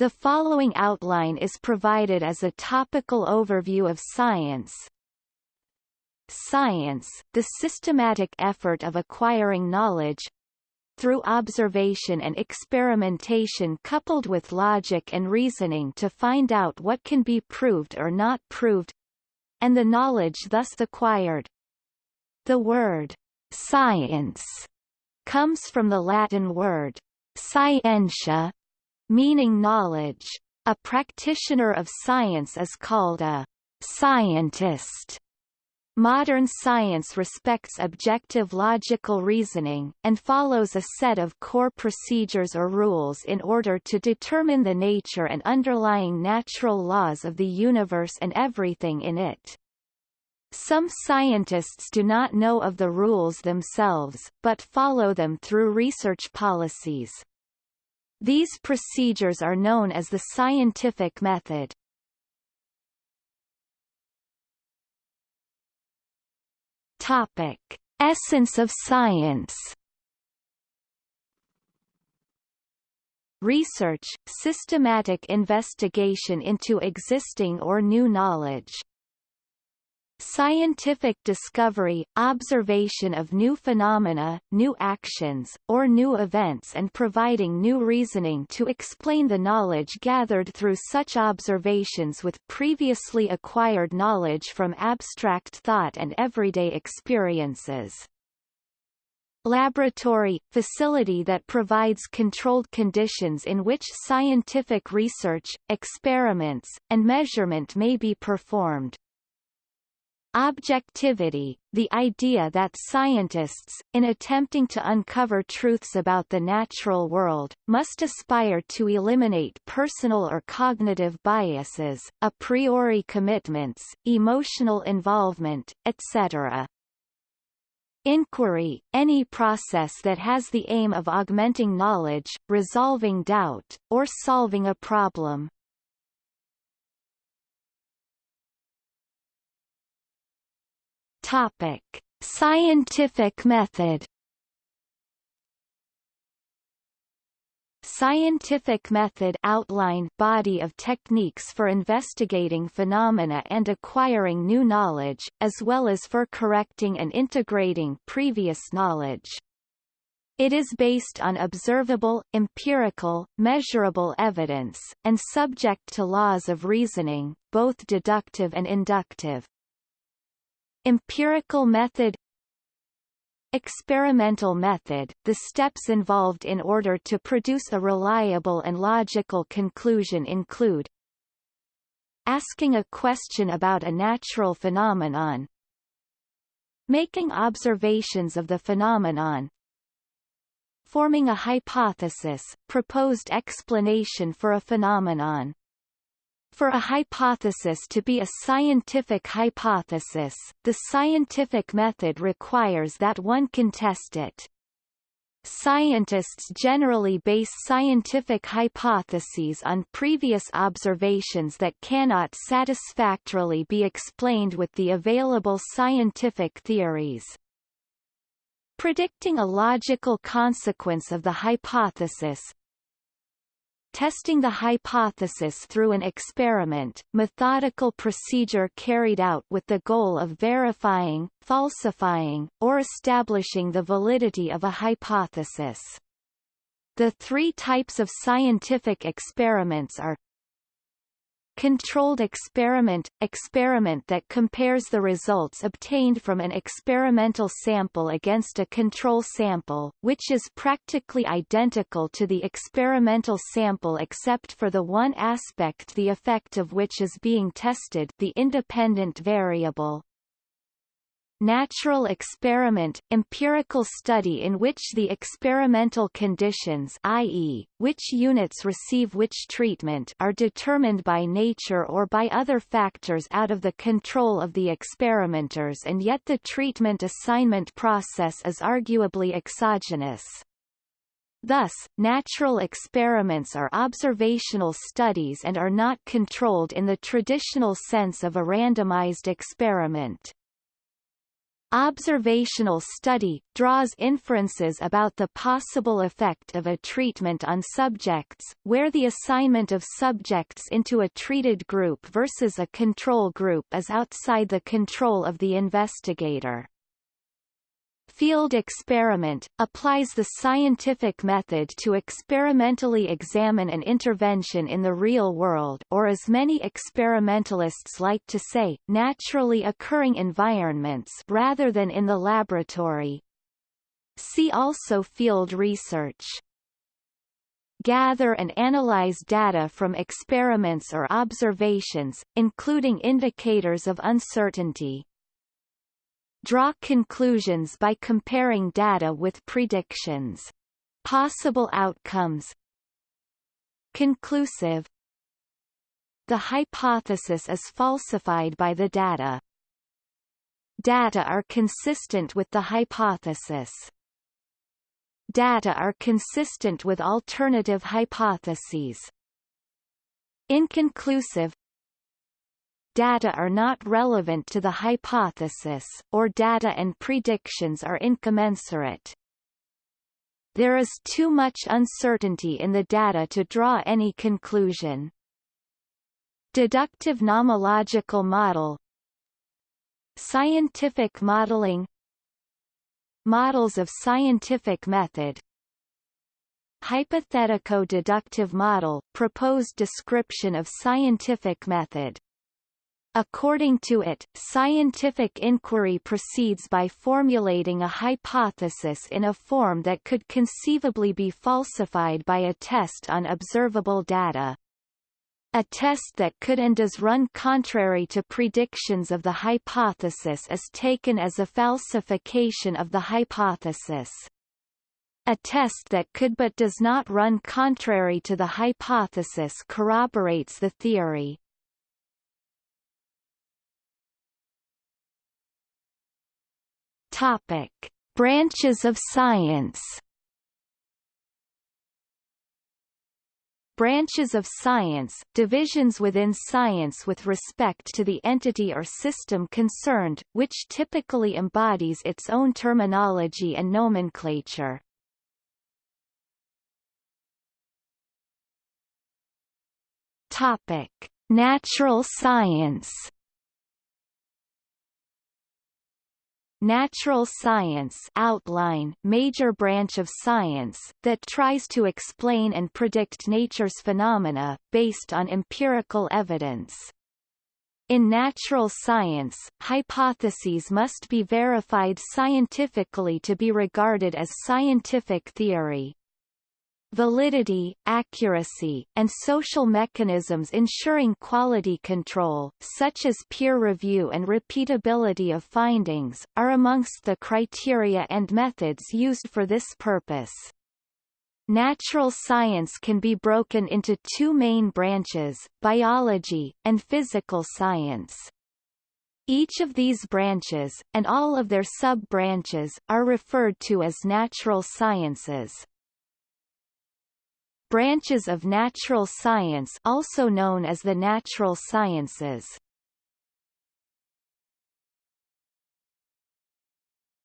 The following outline is provided as a topical overview of science. Science, the systematic effort of acquiring knowledge, through observation and experimentation coupled with logic and reasoning to find out what can be proved or not proved and the knowledge thus acquired. The word science comes from the Latin word scientia, meaning knowledge. A practitioner of science is called a scientist. Modern science respects objective logical reasoning, and follows a set of core procedures or rules in order to determine the nature and underlying natural laws of the universe and everything in it. Some scientists do not know of the rules themselves, but follow them through research policies. These procedures are known as the scientific method. Topic: Essence of science. Research, systematic investigation into existing or new knowledge. Scientific discovery, observation of new phenomena, new actions, or new events and providing new reasoning to explain the knowledge gathered through such observations with previously acquired knowledge from abstract thought and everyday experiences. Laboratory – facility that provides controlled conditions in which scientific research, experiments, and measurement may be performed. Objectivity, the idea that scientists, in attempting to uncover truths about the natural world, must aspire to eliminate personal or cognitive biases, a priori commitments, emotional involvement, etc. Inquiry, any process that has the aim of augmenting knowledge, resolving doubt, or solving a problem. Topic: Scientific method. Scientific method outline body of techniques for investigating phenomena and acquiring new knowledge, as well as for correcting and integrating previous knowledge. It is based on observable, empirical, measurable evidence, and subject to laws of reasoning, both deductive and inductive. Empirical method Experimental method, the steps involved in order to produce a reliable and logical conclusion include Asking a question about a natural phenomenon Making observations of the phenomenon Forming a hypothesis, proposed explanation for a phenomenon for a hypothesis to be a scientific hypothesis, the scientific method requires that one can test it. Scientists generally base scientific hypotheses on previous observations that cannot satisfactorily be explained with the available scientific theories. Predicting a logical consequence of the hypothesis, testing the hypothesis through an experiment, methodical procedure carried out with the goal of verifying, falsifying, or establishing the validity of a hypothesis. The three types of scientific experiments are Controlled experiment – experiment that compares the results obtained from an experimental sample against a control sample, which is practically identical to the experimental sample except for the one aspect the effect of which is being tested the independent variable natural experiment, empirical study in which the experimental conditions i.e., which units receive which treatment are determined by nature or by other factors out of the control of the experimenters and yet the treatment assignment process is arguably exogenous. Thus, natural experiments are observational studies and are not controlled in the traditional sense of a randomized experiment. Observational study, draws inferences about the possible effect of a treatment on subjects, where the assignment of subjects into a treated group versus a control group is outside the control of the investigator. Field experiment, applies the scientific method to experimentally examine an intervention in the real world or as many experimentalists like to say, naturally occurring environments rather than in the laboratory. See also field research gather and analyze data from experiments or observations, including indicators of uncertainty. Draw conclusions by comparing data with predictions. Possible outcomes Conclusive The hypothesis is falsified by the data. Data are consistent with the hypothesis. Data are consistent with alternative hypotheses. Inconclusive data are not relevant to the hypothesis, or data and predictions are incommensurate. There is too much uncertainty in the data to draw any conclusion. Deductive nomological model Scientific modeling Models of scientific method Hypothetico-deductive model proposed description of scientific method According to it, scientific inquiry proceeds by formulating a hypothesis in a form that could conceivably be falsified by a test on observable data. A test that could and does run contrary to predictions of the hypothesis is taken as a falsification of the hypothesis. A test that could but does not run contrary to the hypothesis corroborates the theory. Topic: Branches of science. Branches of science, divisions within science with respect to the entity or system concerned, which typically embodies its own terminology and nomenclature. Topic: Natural science. Natural science outline major branch of science, that tries to explain and predict nature's phenomena, based on empirical evidence. In natural science, hypotheses must be verified scientifically to be regarded as scientific theory validity, accuracy, and social mechanisms ensuring quality control, such as peer review and repeatability of findings, are amongst the criteria and methods used for this purpose. Natural science can be broken into two main branches, biology, and physical science. Each of these branches, and all of their sub-branches, are referred to as natural sciences. Branches of natural science also known as the natural sciences.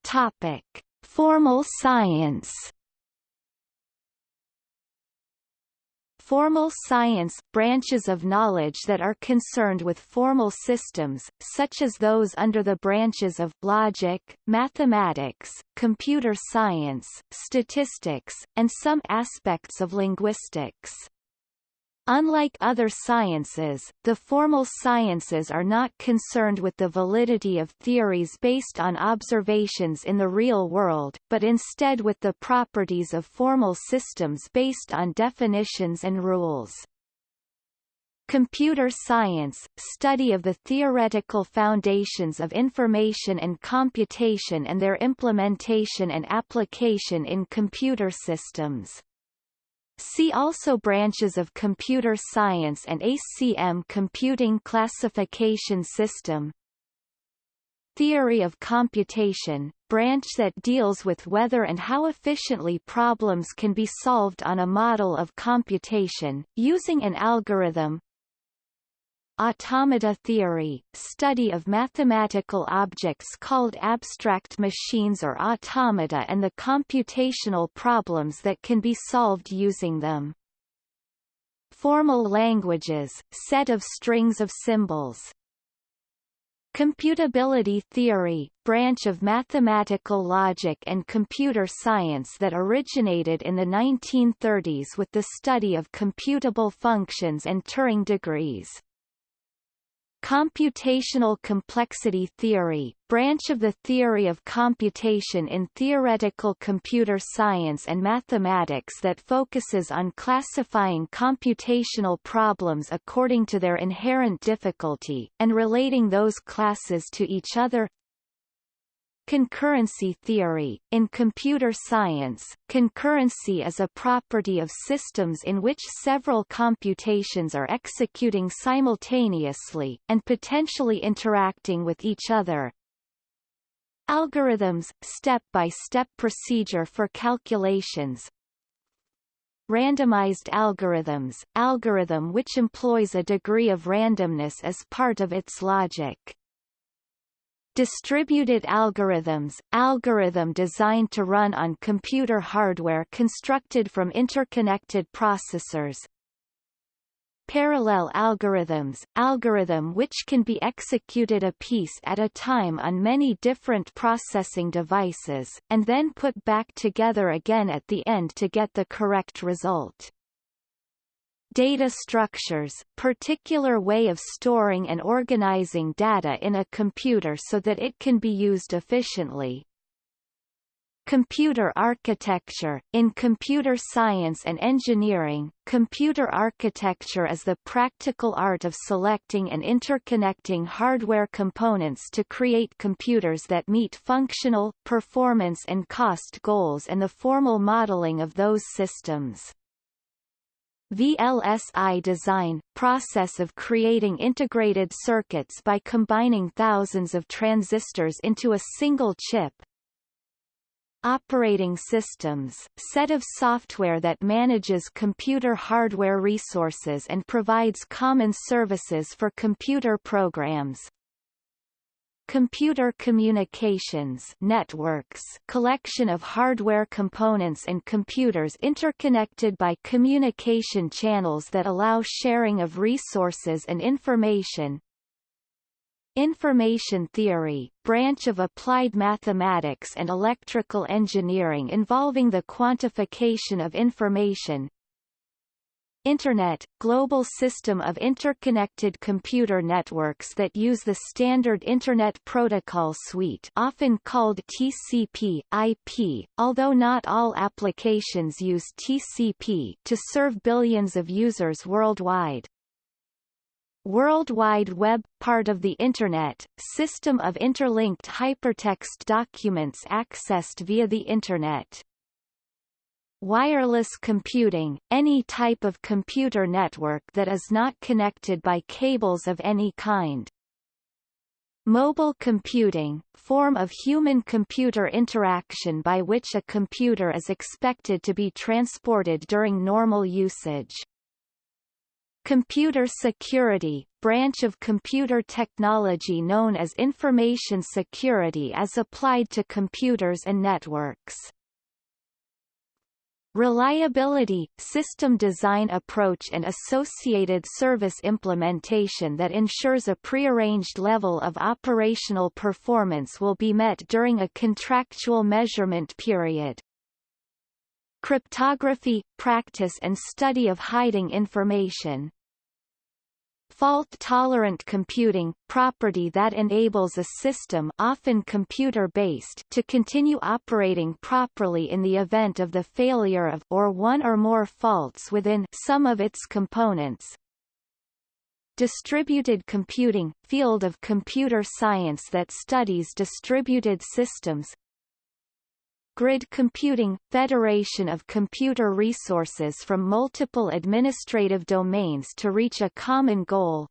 Topic: Formal science. Formal science – branches of knowledge that are concerned with formal systems, such as those under the branches of logic, mathematics, computer science, statistics, and some aspects of linguistics. Unlike other sciences, the formal sciences are not concerned with the validity of theories based on observations in the real world, but instead with the properties of formal systems based on definitions and rules. Computer science, study of the theoretical foundations of information and computation and their implementation and application in computer systems. See also branches of computer science and ACM computing classification system. Theory of computation, branch that deals with whether and how efficiently problems can be solved on a model of computation, using an algorithm. Automata theory, study of mathematical objects called abstract machines or automata and the computational problems that can be solved using them. Formal languages, set of strings of symbols. Computability theory, branch of mathematical logic and computer science that originated in the 1930s with the study of computable functions and Turing degrees. Computational complexity theory, branch of the theory of computation in theoretical computer science and mathematics that focuses on classifying computational problems according to their inherent difficulty, and relating those classes to each other Concurrency theory In computer science, concurrency is a property of systems in which several computations are executing simultaneously, and potentially interacting with each other. Algorithms – step-by-step -step procedure for calculations, Randomized algorithms – algorithm which employs a degree of randomness as part of its logic. Distributed algorithms – algorithm designed to run on computer hardware constructed from interconnected processors. Parallel algorithms – algorithm which can be executed a piece at a time on many different processing devices, and then put back together again at the end to get the correct result. Data structures, particular way of storing and organizing data in a computer so that it can be used efficiently. Computer architecture In computer science and engineering, computer architecture is the practical art of selecting and interconnecting hardware components to create computers that meet functional, performance and cost goals and the formal modeling of those systems. VLSI design, process of creating integrated circuits by combining thousands of transistors into a single chip. Operating systems, set of software that manages computer hardware resources and provides common services for computer programs. Computer communications networks collection of hardware components and computers interconnected by communication channels that allow sharing of resources and information. Information theory, branch of applied mathematics and electrical engineering involving the quantification of information, Internet – global system of interconnected computer networks that use the standard Internet Protocol Suite often called TCP, IP, although not all applications use TCP to serve billions of users worldwide. World Wide Web – part of the Internet, system of interlinked hypertext documents accessed via the Internet. Wireless computing, any type of computer network that is not connected by cables of any kind. Mobile computing, form of human-computer interaction by which a computer is expected to be transported during normal usage. Computer security, branch of computer technology known as information security as applied to computers and networks. Reliability, system design approach and associated service implementation that ensures a prearranged level of operational performance will be met during a contractual measurement period. Cryptography, practice and study of hiding information Fault-tolerant computing, property that enables a system often computer-based to continue operating properly in the event of the failure of or one or more faults within some of its components. Distributed computing, field of computer science that studies distributed systems, Grid computing – federation of computer resources from multiple administrative domains to reach a common goal.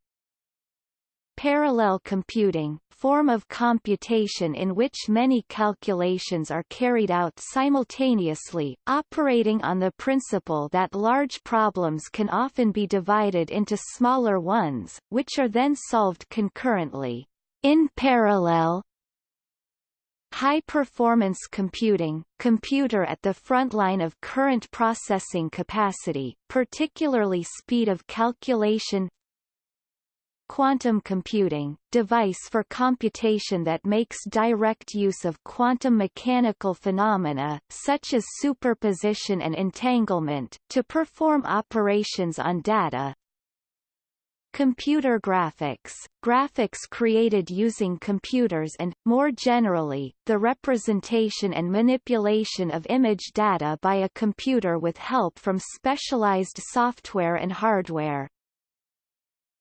Parallel computing, form of computation in which many calculations are carried out simultaneously, operating on the principle that large problems can often be divided into smaller ones, which are then solved concurrently. In parallel, High-performance computing, computer at the front line of current processing capacity, particularly speed of calculation. Quantum computing, device for computation that makes direct use of quantum mechanical phenomena, such as superposition and entanglement, to perform operations on data, Computer graphics, graphics created using computers and, more generally, the representation and manipulation of image data by a computer with help from specialized software and hardware.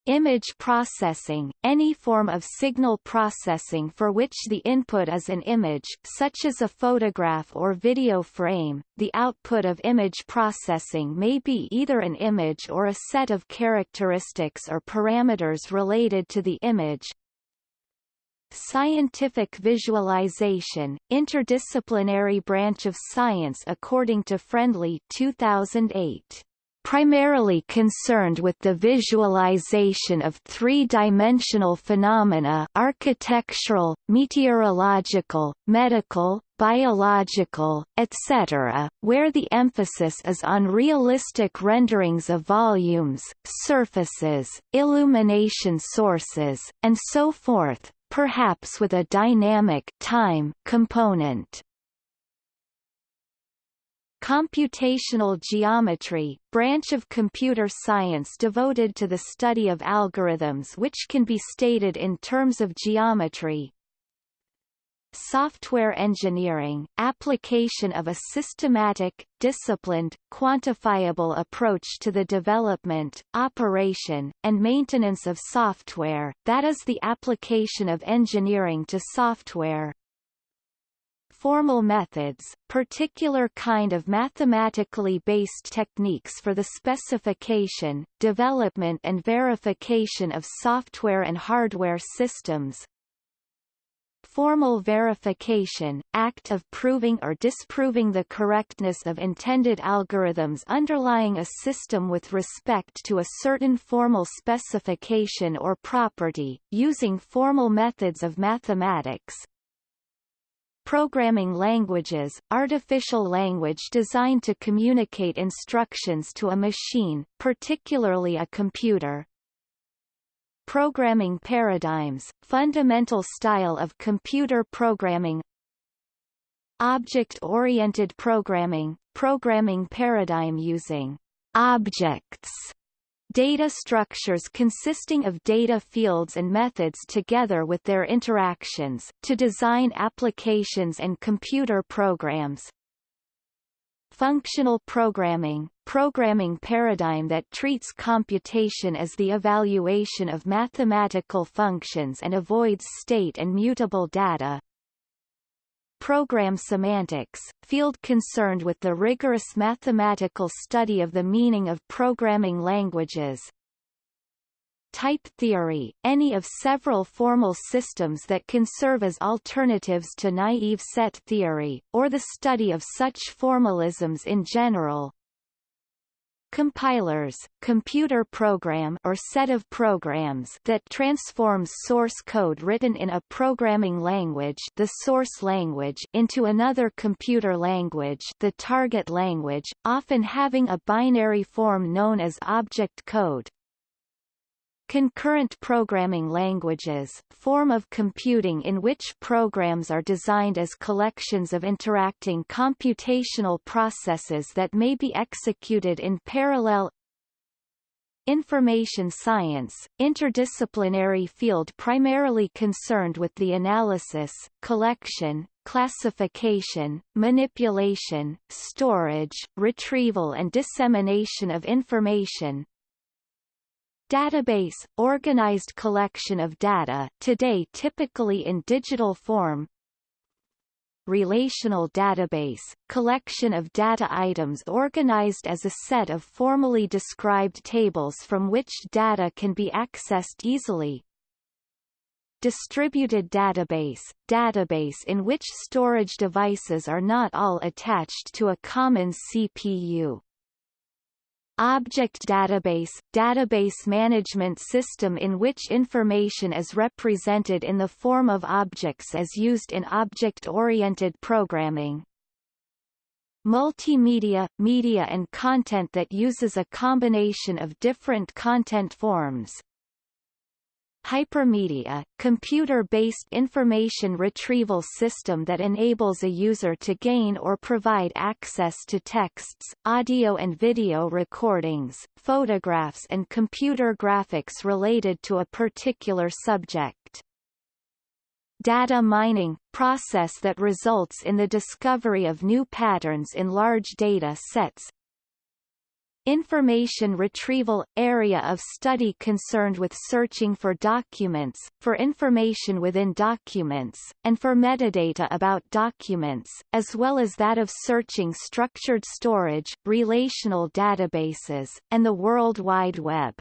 Image processing, any form of signal processing for which the input is an image such as a photograph or video frame, the output of image processing may be either an image or a set of characteristics or parameters related to the image. Scientific visualization, interdisciplinary branch of science according to Friendly 2008 primarily concerned with the visualization of three-dimensional phenomena architectural, meteorological, medical, biological, etc., where the emphasis is on realistic renderings of volumes, surfaces, illumination sources, and so forth, perhaps with a dynamic time component. Computational geometry, branch of computer science devoted to the study of algorithms which can be stated in terms of geometry. Software engineering, application of a systematic, disciplined, quantifiable approach to the development, operation, and maintenance of software, that is the application of engineering to software, formal methods, particular kind of mathematically based techniques for the specification, development and verification of software and hardware systems, formal verification, act of proving or disproving the correctness of intended algorithms underlying a system with respect to a certain formal specification or property, using formal methods of mathematics, Programming languages, artificial language designed to communicate instructions to a machine, particularly a computer. Programming paradigms, fundamental style of computer programming Object-oriented programming, programming paradigm using objects data structures consisting of data fields and methods together with their interactions, to design applications and computer programs. Functional programming, programming paradigm that treats computation as the evaluation of mathematical functions and avoids state and mutable data, Program semantics, field concerned with the rigorous mathematical study of the meaning of programming languages. Type theory, any of several formal systems that can serve as alternatives to naive set theory, or the study of such formalisms in general, compilers, computer program or set of programs that transforms source code written in a programming language the source language into another computer language the target language, often having a binary form known as object code. Concurrent programming languages, form of computing in which programs are designed as collections of interacting computational processes that may be executed in parallel. Information science, interdisciplinary field primarily concerned with the analysis, collection, classification, manipulation, storage, retrieval and dissemination of information, Database, organized collection of data, today typically in digital form. Relational database, collection of data items organized as a set of formally described tables from which data can be accessed easily. distributed database, database in which storage devices are not all attached to a common CPU. Object database – database management system in which information is represented in the form of objects as used in object-oriented programming. Multimedia – media and content that uses a combination of different content forms, Hypermedia, computer-based information retrieval system that enables a user to gain or provide access to texts, audio and video recordings, photographs and computer graphics related to a particular subject. Data mining, process that results in the discovery of new patterns in large data sets, Information retrieval – area of study concerned with searching for documents, for information within documents, and for metadata about documents, as well as that of searching structured storage, relational databases, and the World Wide Web.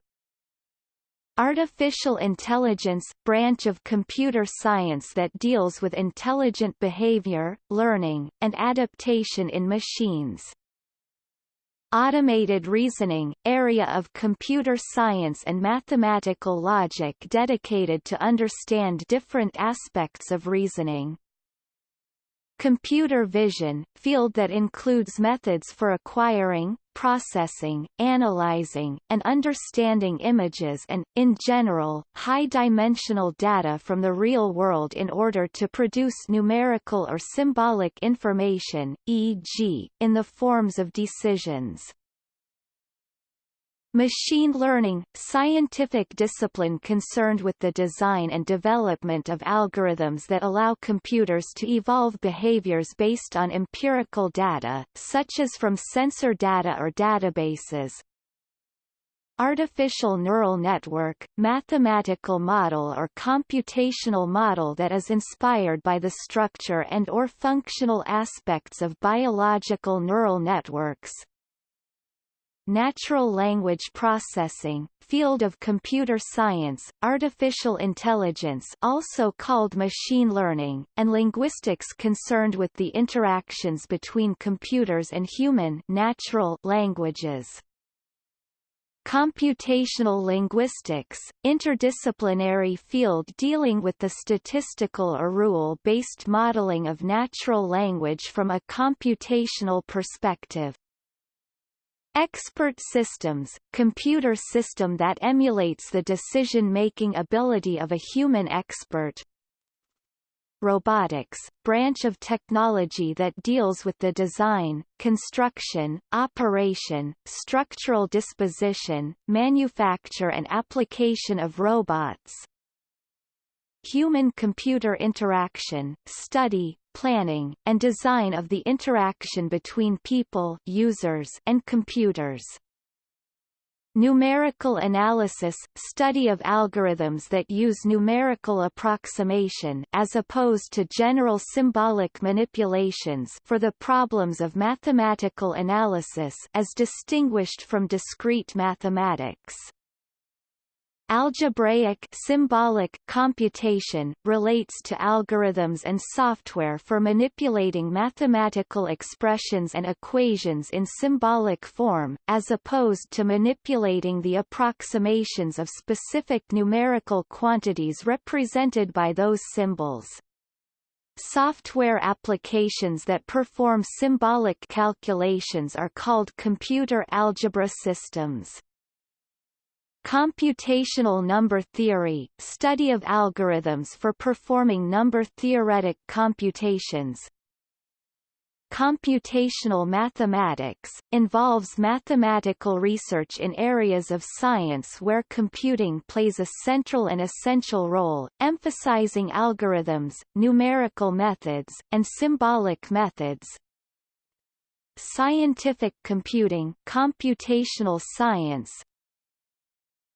Artificial intelligence – branch of computer science that deals with intelligent behavior, learning, and adaptation in machines. Automated reasoning, area of computer science and mathematical logic dedicated to understand different aspects of reasoning. Computer vision, field that includes methods for acquiring, processing, analyzing, and understanding images and, in general, high-dimensional data from the real world in order to produce numerical or symbolic information, e.g., in the forms of decisions. Machine learning, scientific discipline concerned with the design and development of algorithms that allow computers to evolve behaviors based on empirical data, such as from sensor data or databases. Artificial neural network, mathematical model or computational model that is inspired by the structure and or functional aspects of biological neural networks, natural language processing, field of computer science, artificial intelligence also called machine learning, and linguistics concerned with the interactions between computers and human natural languages. Computational linguistics, interdisciplinary field dealing with the statistical or rule-based modeling of natural language from a computational perspective. Expert systems, computer system that emulates the decision-making ability of a human expert. Robotics, branch of technology that deals with the design, construction, operation, structural disposition, manufacture and application of robots. Human-computer interaction, study, planning, and design of the interaction between people users and computers. Numerical analysis – study of algorithms that use numerical approximation as opposed to general symbolic manipulations for the problems of mathematical analysis as distinguished from discrete mathematics. Algebraic symbolic computation relates to algorithms and software for manipulating mathematical expressions and equations in symbolic form, as opposed to manipulating the approximations of specific numerical quantities represented by those symbols. Software applications that perform symbolic calculations are called computer algebra systems. Computational number theory, study of algorithms for performing number-theoretic computations. Computational mathematics, involves mathematical research in areas of science where computing plays a central and essential role, emphasizing algorithms, numerical methods, and symbolic methods, Scientific computing computational science,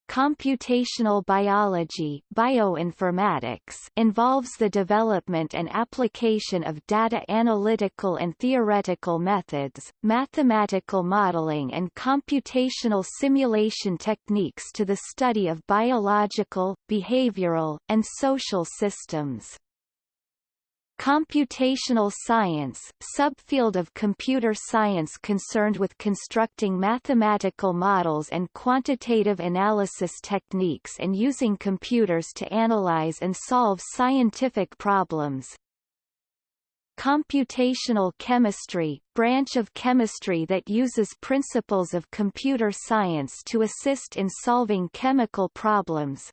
computational biology bioinformatics involves the development and application of data analytical and theoretical methods, mathematical modeling and computational simulation techniques to the study of biological, behavioral, and social systems. Computational science, subfield of computer science concerned with constructing mathematical models and quantitative analysis techniques and using computers to analyze and solve scientific problems. Computational chemistry, branch of chemistry that uses principles of computer science to assist in solving chemical problems,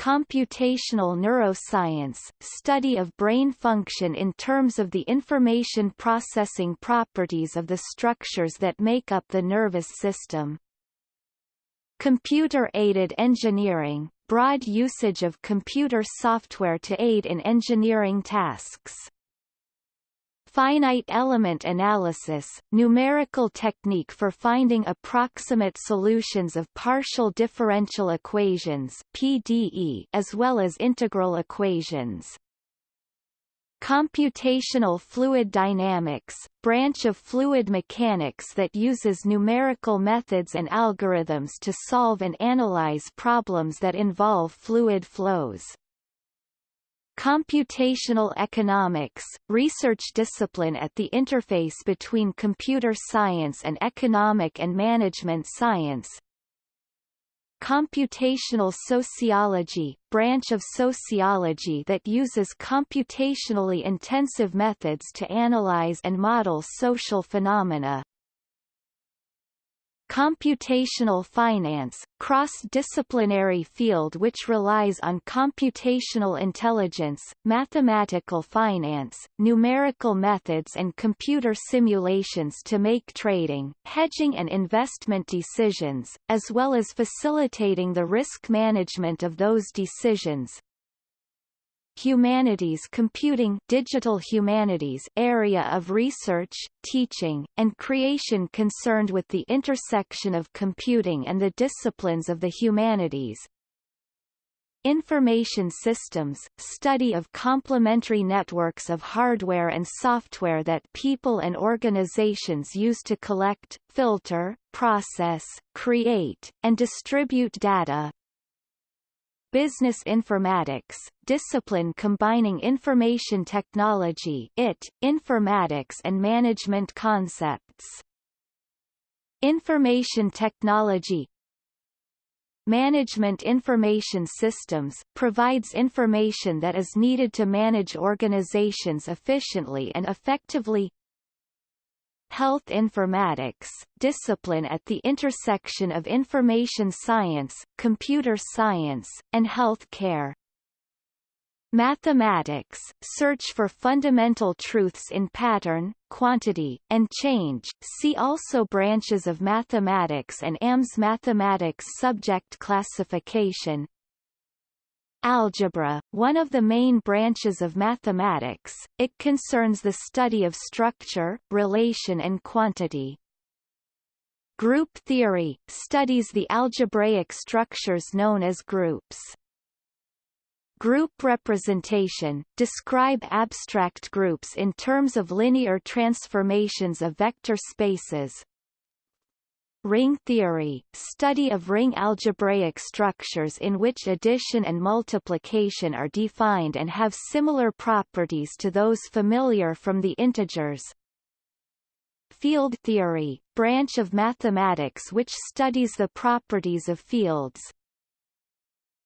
Computational neuroscience, study of brain function in terms of the information processing properties of the structures that make up the nervous system. Computer-aided engineering, broad usage of computer software to aid in engineering tasks. Finite element analysis, numerical technique for finding approximate solutions of partial differential equations PDE as well as integral equations. Computational fluid dynamics, branch of fluid mechanics that uses numerical methods and algorithms to solve and analyze problems that involve fluid flows. Computational economics, research discipline at the interface between computer science and economic and management science. Computational sociology, branch of sociology that uses computationally intensive methods to analyze and model social phenomena. Computational finance, cross-disciplinary field which relies on computational intelligence, mathematical finance, numerical methods and computer simulations to make trading, hedging and investment decisions, as well as facilitating the risk management of those decisions, Humanities Computing Digital Humanities area of research, teaching, and creation concerned with the intersection of computing and the disciplines of the humanities. Information systems, study of complementary networks of hardware and software that people and organizations use to collect, filter, process, create, and distribute data, Business Informatics, discipline combining information technology IT, informatics and management concepts. Information technology Management Information Systems, provides information that is needed to manage organizations efficiently and effectively Health informatics, discipline at the intersection of information science, computer science, and health care. Mathematics, search for fundamental truths in pattern, quantity, and change. See also branches of mathematics and AMS mathematics subject classification, Algebra, one of the main branches of mathematics, it concerns the study of structure, relation and quantity. Group theory, studies the algebraic structures known as groups. Group representation, describe abstract groups in terms of linear transformations of vector spaces, Ring theory, study of ring algebraic structures in which addition and multiplication are defined and have similar properties to those familiar from the integers. Field theory, branch of mathematics which studies the properties of fields,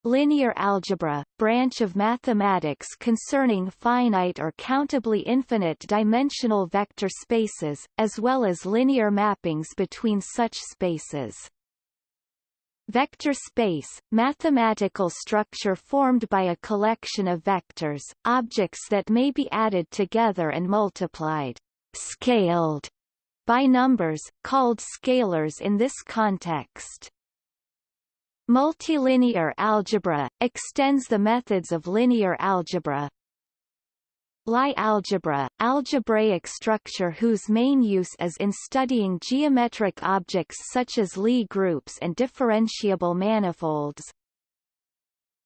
Linear algebra, branch of mathematics concerning finite or countably infinite dimensional vector spaces, as well as linear mappings between such spaces. Vector space, mathematical structure formed by a collection of vectors, objects that may be added together and multiplied, scaled, by numbers, called scalars in this context. Multilinear algebra, extends the methods of linear algebra. Lie algebra, algebraic structure whose main use is in studying geometric objects such as Lie groups and differentiable manifolds.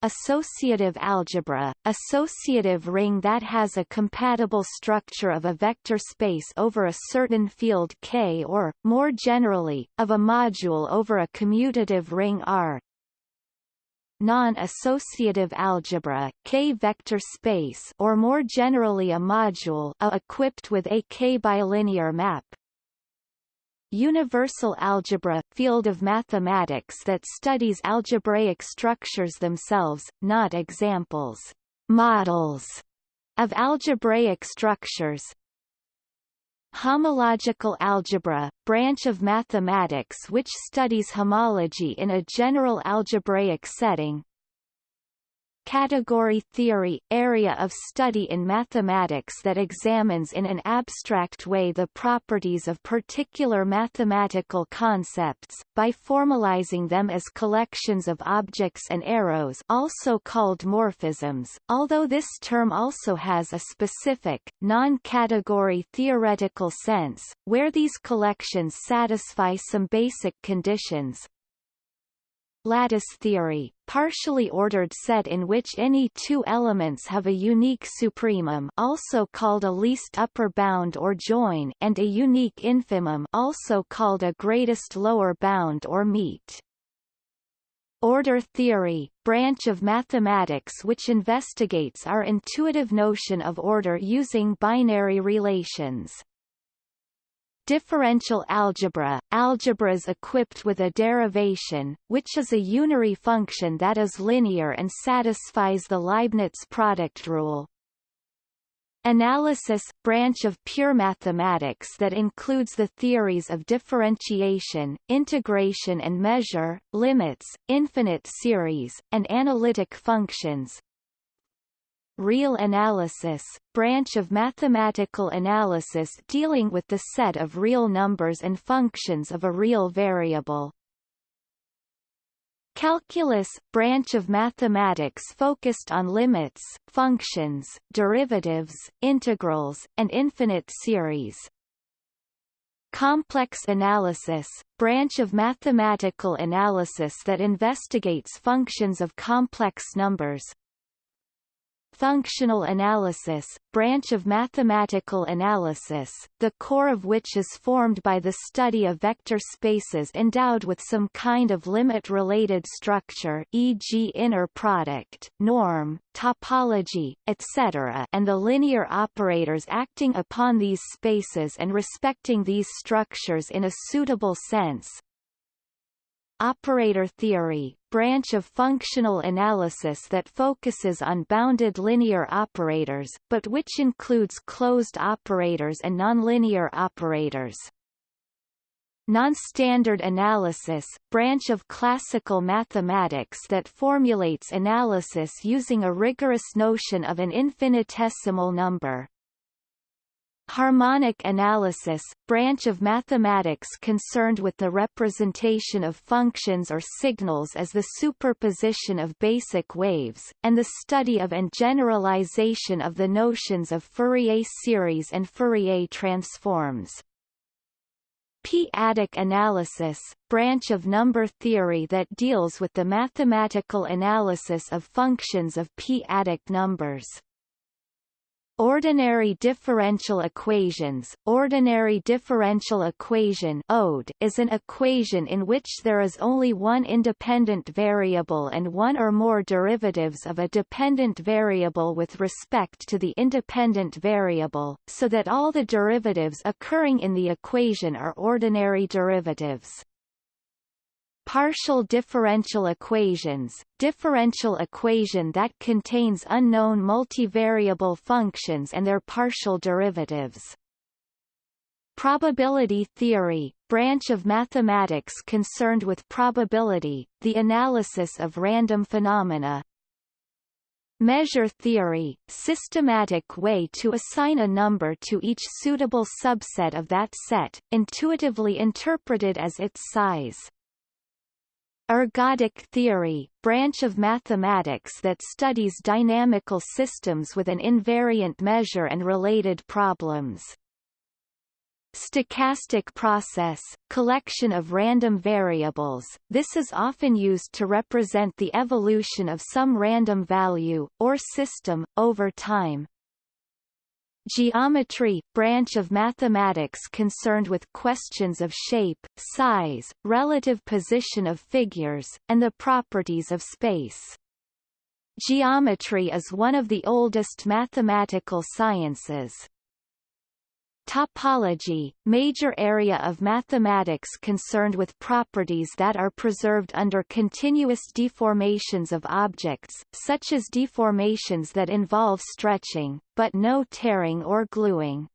Associative algebra, associative ring that has a compatible structure of a vector space over a certain field K or, more generally, of a module over a commutative ring R, non-associative algebra K-vector space or more generally a module a equipped with a K-bilinear map. Universal algebra field of mathematics that studies algebraic structures themselves, not examples, models of algebraic structures, Homological algebra, branch of mathematics which studies homology in a general algebraic setting, Category theory – area of study in mathematics that examines in an abstract way the properties of particular mathematical concepts, by formalizing them as collections of objects and arrows also called morphisms, although this term also has a specific, non-category theoretical sense, where these collections satisfy some basic conditions, lattice theory, partially ordered set in which any two elements have a unique supremum also called a least upper bound or join and a unique infimum also called a greatest lower bound or meet. Order theory, branch of mathematics which investigates our intuitive notion of order using binary relations. Differential algebra – Algebras equipped with a derivation, which is a unary function that is linear and satisfies the Leibniz product rule. Analysis – branch of pure mathematics that includes the theories of differentiation, integration and measure, limits, infinite series, and analytic functions, real analysis, branch of mathematical analysis dealing with the set of real numbers and functions of a real variable. Calculus, branch of mathematics focused on limits, functions, derivatives, integrals, and infinite series. Complex analysis, branch of mathematical analysis that investigates functions of complex numbers, functional analysis, branch of mathematical analysis, the core of which is formed by the study of vector spaces endowed with some kind of limit-related structure e.g. inner product, norm, topology, etc. and the linear operators acting upon these spaces and respecting these structures in a suitable sense, operator theory, branch of functional analysis that focuses on bounded linear operators, but which includes closed operators and nonlinear operators. Non-standard analysis, branch of classical mathematics that formulates analysis using a rigorous notion of an infinitesimal number. Harmonic analysis, branch of mathematics concerned with the representation of functions or signals as the superposition of basic waves, and the study of and generalization of the notions of Fourier series and Fourier transforms. P-adic analysis, branch of number theory that deals with the mathematical analysis of functions of p-adic numbers. Ordinary differential equations Ordinary differential equation ODE is an equation in which there is only one independent variable and one or more derivatives of a dependent variable with respect to the independent variable, so that all the derivatives occurring in the equation are ordinary derivatives partial differential equations, differential equation that contains unknown multivariable functions and their partial derivatives. Probability theory, branch of mathematics concerned with probability, the analysis of random phenomena. Measure theory, systematic way to assign a number to each suitable subset of that set, intuitively interpreted as its size. Ergodic theory, branch of mathematics that studies dynamical systems with an invariant measure and related problems. Stochastic process, collection of random variables, this is often used to represent the evolution of some random value, or system, over time. Geometry, branch of mathematics concerned with questions of shape, size, relative position of figures, and the properties of space. Geometry is one of the oldest mathematical sciences. Topology, major area of mathematics concerned with properties that are preserved under continuous deformations of objects, such as deformations that involve stretching, but no tearing or gluing.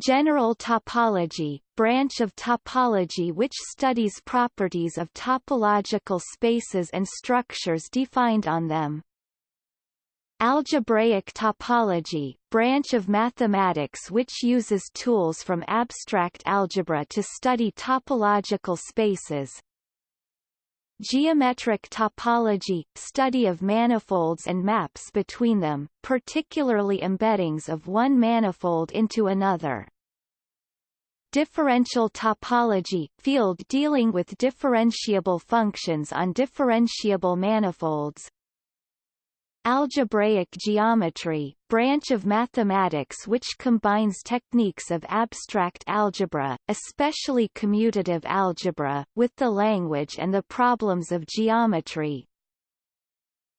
General topology, branch of topology which studies properties of topological spaces and structures defined on them. Algebraic topology, branch of mathematics which uses tools from abstract algebra to study topological spaces. Geometric topology, study of manifolds and maps between them, particularly embeddings of one manifold into another. Differential topology, field dealing with differentiable functions on differentiable manifolds, Algebraic geometry, branch of mathematics which combines techniques of abstract algebra, especially commutative algebra, with the language and the problems of geometry.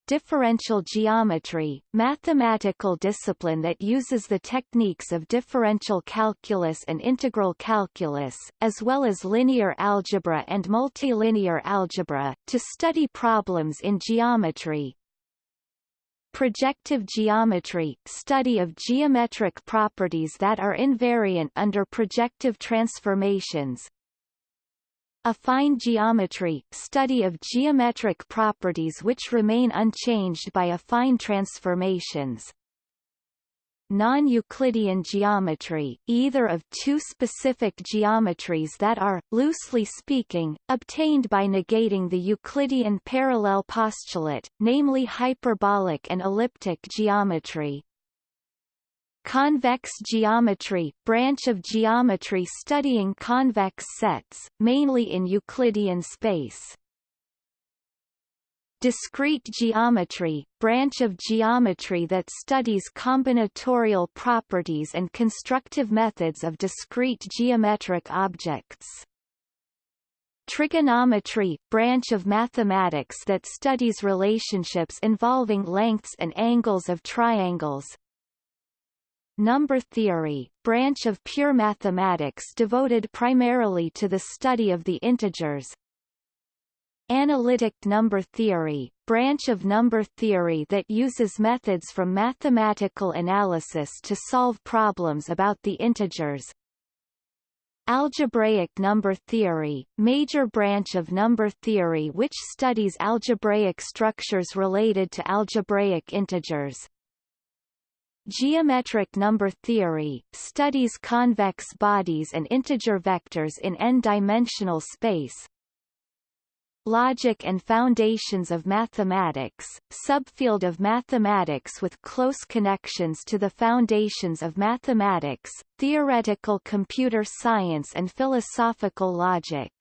Differential geometry, mathematical discipline that uses the techniques of differential calculus and integral calculus, as well as linear algebra and multilinear algebra, to study problems in geometry, Projective geometry, study of geometric properties that are invariant under projective transformations. Affine geometry, study of geometric properties which remain unchanged by affine transformations non-Euclidean geometry, either of two specific geometries that are, loosely speaking, obtained by negating the Euclidean parallel postulate, namely hyperbolic and elliptic geometry. Convex geometry, branch of geometry studying convex sets, mainly in Euclidean space. Discrete geometry, branch of geometry that studies combinatorial properties and constructive methods of discrete geometric objects. Trigonometry, branch of mathematics that studies relationships involving lengths and angles of triangles. Number theory, branch of pure mathematics devoted primarily to the study of the integers, Analytic number theory, branch of number theory that uses methods from mathematical analysis to solve problems about the integers. Algebraic number theory, major branch of number theory which studies algebraic structures related to algebraic integers. Geometric number theory, studies convex bodies and integer vectors in n-dimensional space, Logic and Foundations of Mathematics, subfield of mathematics with close connections to the foundations of mathematics, theoretical computer science and philosophical logic.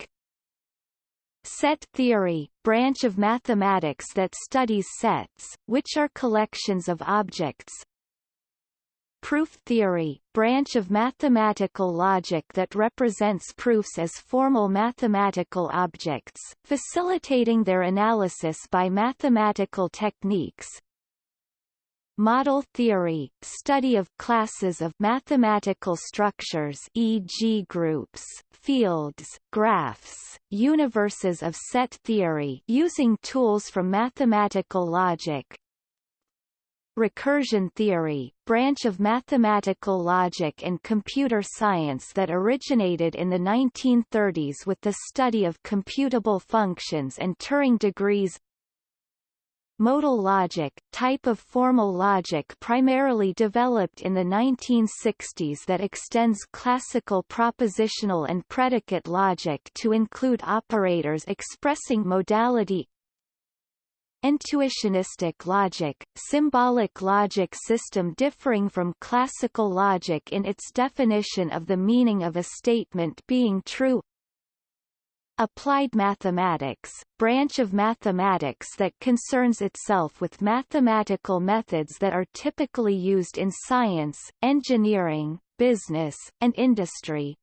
Set theory, branch of mathematics that studies sets, which are collections of objects, Proof theory, branch of mathematical logic that represents proofs as formal mathematical objects, facilitating their analysis by mathematical techniques. Model theory, study of classes of mathematical structures e.g. groups, fields, graphs, universes of set theory using tools from mathematical logic, recursion theory, branch of mathematical logic and computer science that originated in the 1930s with the study of computable functions and Turing degrees. Modal logic, type of formal logic primarily developed in the 1960s that extends classical propositional and predicate logic to include operators expressing modality Intuitionistic logic, symbolic logic system differing from classical logic in its definition of the meaning of a statement being true Applied mathematics, branch of mathematics that concerns itself with mathematical methods that are typically used in science, engineering, business, and industry.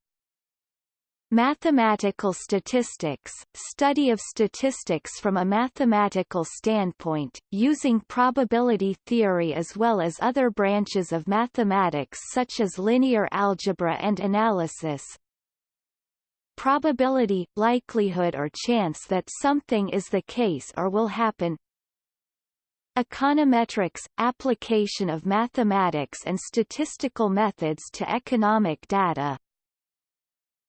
Mathematical statistics, study of statistics from a mathematical standpoint, using probability theory as well as other branches of mathematics such as linear algebra and analysis. Probability, likelihood or chance that something is the case or will happen, Econometrics – application of mathematics and statistical methods to economic data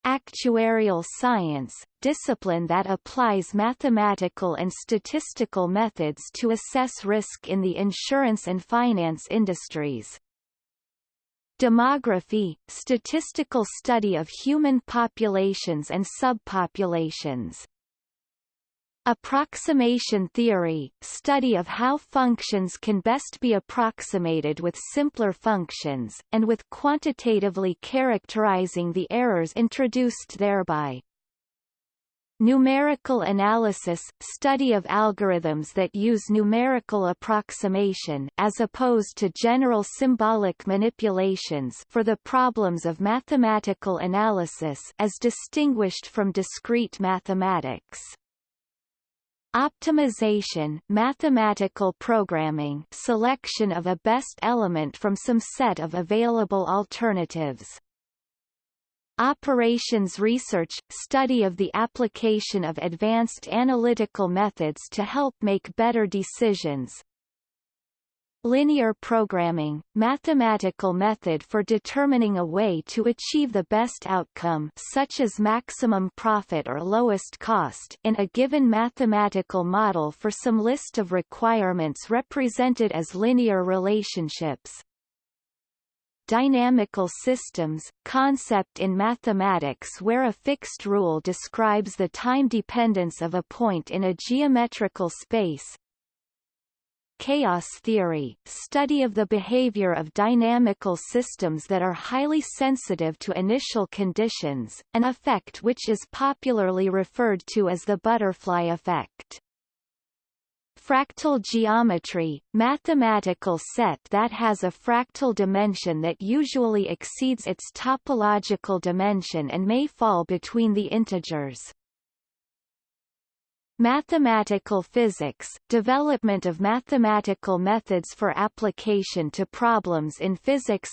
Actuarial science, discipline that applies mathematical and statistical methods to assess risk in the insurance and finance industries. Demography, statistical study of human populations and subpopulations. Approximation theory, study of how functions can best be approximated with simpler functions, and with quantitatively characterizing the errors introduced thereby. Numerical analysis – study of algorithms that use numerical approximation as opposed to general symbolic manipulations for the problems of mathematical analysis as distinguished from discrete mathematics. Optimization mathematical programming selection of a best element from some set of available alternatives. Operations research – study of the application of advanced analytical methods to help make better decisions, Linear programming, mathematical method for determining a way to achieve the best outcome such as maximum profit or lowest cost in a given mathematical model for some list of requirements represented as linear relationships. Dynamical systems, concept in mathematics where a fixed rule describes the time dependence of a point in a geometrical space, Chaos theory, study of the behavior of dynamical systems that are highly sensitive to initial conditions, an effect which is popularly referred to as the butterfly effect. Fractal geometry, mathematical set that has a fractal dimension that usually exceeds its topological dimension and may fall between the integers. Mathematical physics – development of mathematical methods for application to problems in physics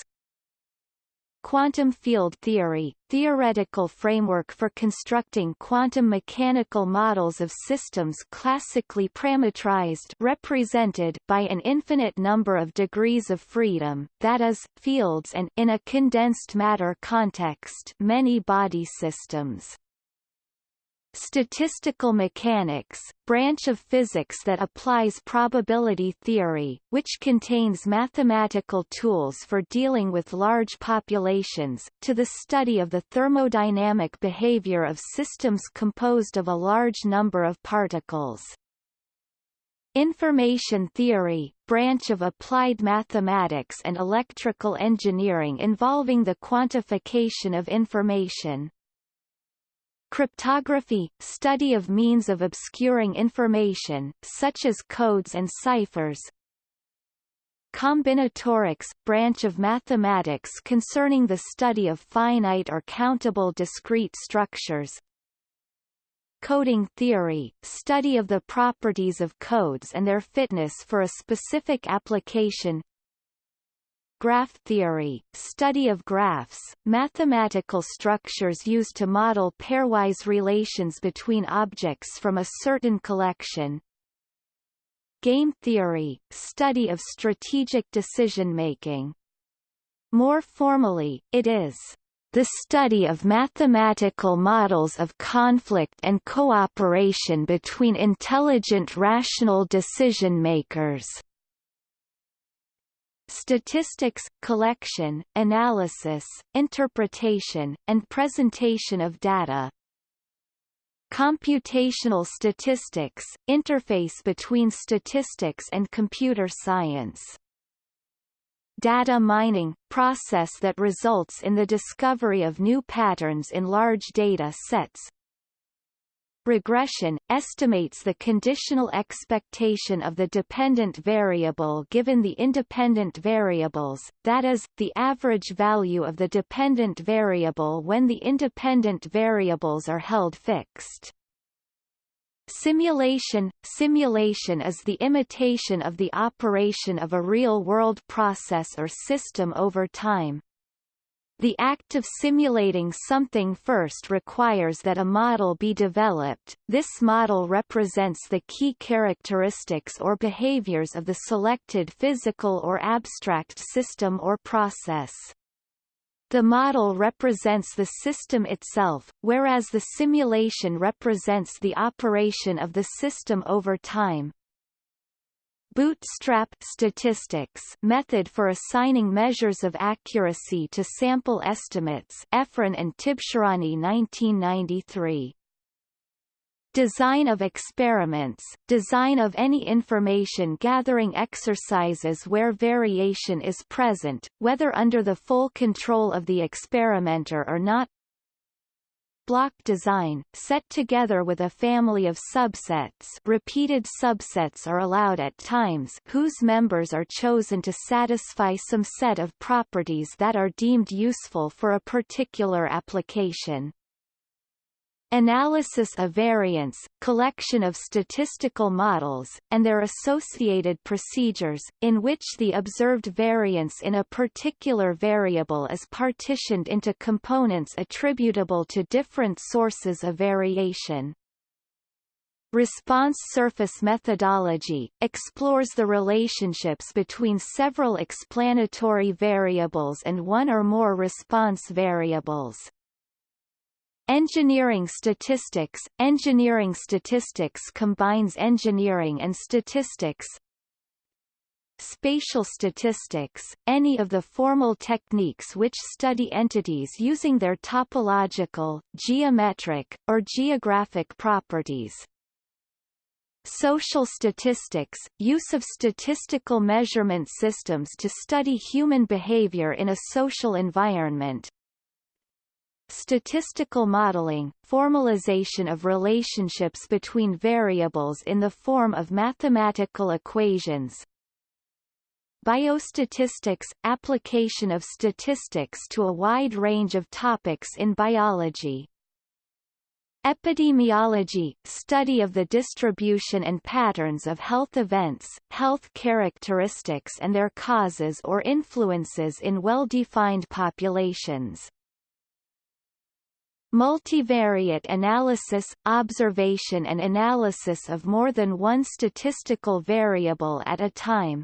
Quantum field theory – theoretical framework for constructing quantum mechanical models of systems classically parametrized represented by an infinite number of degrees of freedom, that is, fields and in a condensed matter context many body systems. Statistical mechanics, branch of physics that applies probability theory, which contains mathematical tools for dealing with large populations, to the study of the thermodynamic behavior of systems composed of a large number of particles. Information theory, branch of applied mathematics and electrical engineering involving the quantification of information. Cryptography – study of means of obscuring information, such as codes and ciphers. Combinatorics – branch of mathematics concerning the study of finite or countable discrete structures. Coding theory – study of the properties of codes and their fitness for a specific application Graph theory, study of graphs, mathematical structures used to model pairwise relations between objects from a certain collection. Game theory, study of strategic decision-making. More formally, it is the study of mathematical models of conflict and cooperation between intelligent rational decision-makers. Statistics, collection, analysis, interpretation, and presentation of data. Computational statistics, interface between statistics and computer science. Data mining, process that results in the discovery of new patterns in large data sets. Regression, estimates the conditional expectation of the dependent variable given the independent variables, that is, the average value of the dependent variable when the independent variables are held fixed. Simulation Simulation is the imitation of the operation of a real-world process or system over time. The act of simulating something first requires that a model be developed. This model represents the key characteristics or behaviors of the selected physical or abstract system or process. The model represents the system itself, whereas the simulation represents the operation of the system over time. Bootstrap statistics method for assigning measures of accuracy to sample estimates Efron and Tibshirani 1993 Design of experiments, design of any information gathering exercises where variation is present, whether under the full control of the experimenter or not block design, set together with a family of subsets repeated subsets are allowed at times whose members are chosen to satisfy some set of properties that are deemed useful for a particular application. Analysis of variance, collection of statistical models, and their associated procedures, in which the observed variance in a particular variable is partitioned into components attributable to different sources of variation. Response surface methodology, explores the relationships between several explanatory variables and one or more response variables. Engineering statistics Engineering statistics combines engineering and statistics Spatial statistics, any of the formal techniques which study entities using their topological, geometric, or geographic properties. Social statistics, use of statistical measurement systems to study human behavior in a social environment, Statistical modeling, formalization of relationships between variables in the form of mathematical equations. Biostatistics, application of statistics to a wide range of topics in biology. Epidemiology, study of the distribution and patterns of health events, health characteristics and their causes or influences in well-defined populations. Multivariate analysis, observation and analysis of more than one statistical variable at a time.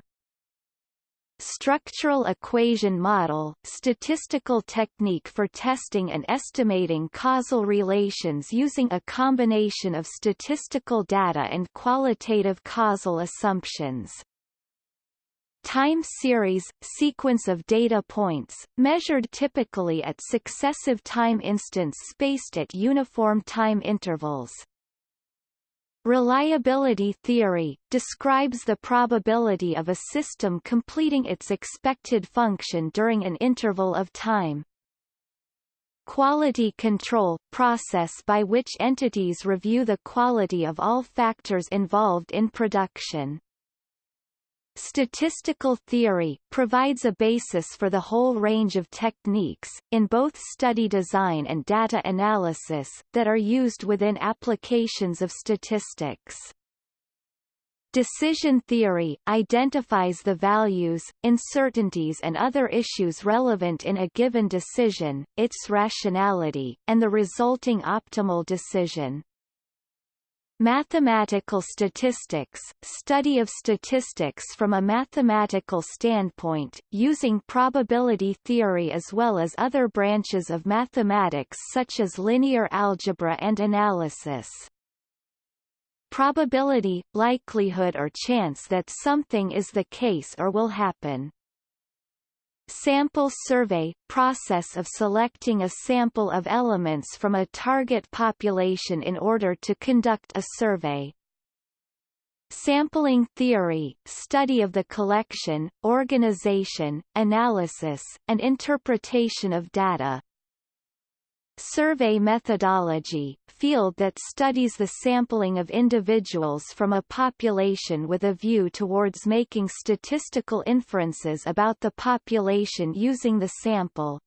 Structural equation model, statistical technique for testing and estimating causal relations using a combination of statistical data and qualitative causal assumptions. Time series, sequence of data points, measured typically at successive time instants spaced at uniform time intervals. Reliability theory, describes the probability of a system completing its expected function during an interval of time. Quality control, process by which entities review the quality of all factors involved in production. Statistical theory, provides a basis for the whole range of techniques, in both study design and data analysis, that are used within applications of statistics. Decision theory, identifies the values, uncertainties and other issues relevant in a given decision, its rationality, and the resulting optimal decision. Mathematical statistics, study of statistics from a mathematical standpoint, using probability theory as well as other branches of mathematics such as linear algebra and analysis. Probability, likelihood or chance that something is the case or will happen. Sample survey – process of selecting a sample of elements from a target population in order to conduct a survey. Sampling theory – study of the collection, organization, analysis, and interpretation of data. Survey methodology, field that studies the sampling of individuals from a population with a view towards making statistical inferences about the population using the sample.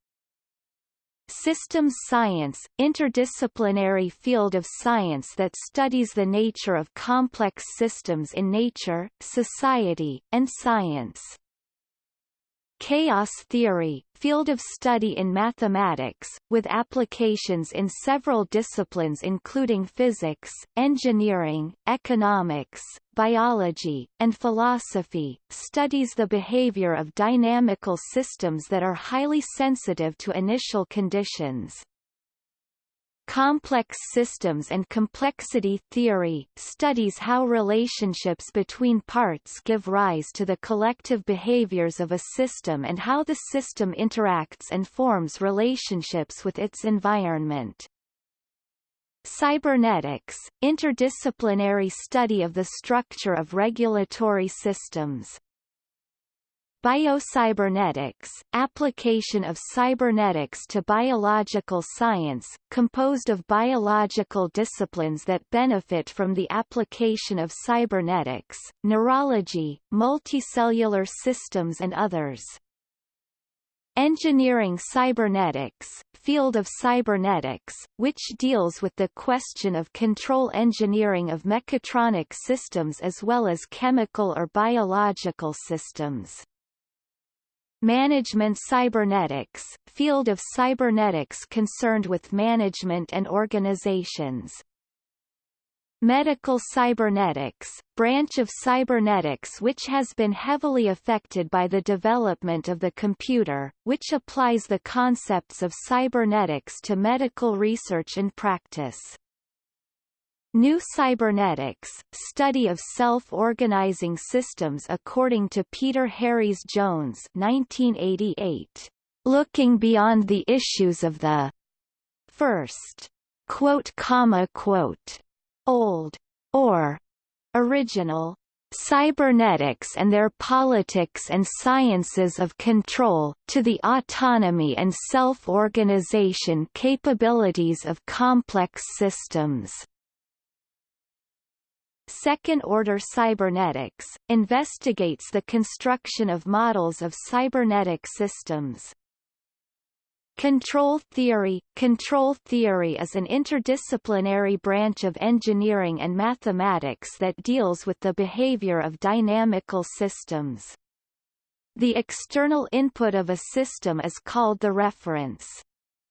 Systems science, interdisciplinary field of science that studies the nature of complex systems in nature, society, and science. Chaos theory, field of study in mathematics, with applications in several disciplines including physics, engineering, economics, biology, and philosophy, studies the behavior of dynamical systems that are highly sensitive to initial conditions. Complex systems and complexity theory, studies how relationships between parts give rise to the collective behaviors of a system and how the system interacts and forms relationships with its environment. Cybernetics, interdisciplinary study of the structure of regulatory systems. Biocybernetics, application of cybernetics to biological science, composed of biological disciplines that benefit from the application of cybernetics, neurology, multicellular systems and others. Engineering cybernetics, field of cybernetics, which deals with the question of control engineering of mechatronic systems as well as chemical or biological systems. Management Cybernetics, field of cybernetics concerned with management and organizations. Medical cybernetics, branch of cybernetics which has been heavily affected by the development of the computer, which applies the concepts of cybernetics to medical research and practice. New Cybernetics, study of self-organizing systems according to Peter Harries Jones 1988. Looking beyond the issues of the first quote comma quote old or original cybernetics and their politics and sciences of control, to the autonomy and self-organization capabilities of complex systems. Second-order cybernetics, investigates the construction of models of cybernetic systems. Control theory Control theory is an interdisciplinary branch of engineering and mathematics that deals with the behavior of dynamical systems. The external input of a system is called the reference.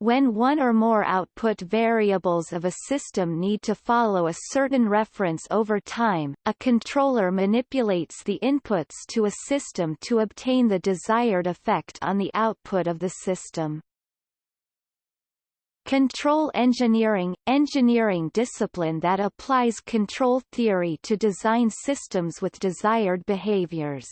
When one or more output variables of a system need to follow a certain reference over time, a controller manipulates the inputs to a system to obtain the desired effect on the output of the system. Control engineering – engineering discipline that applies control theory to design systems with desired behaviors.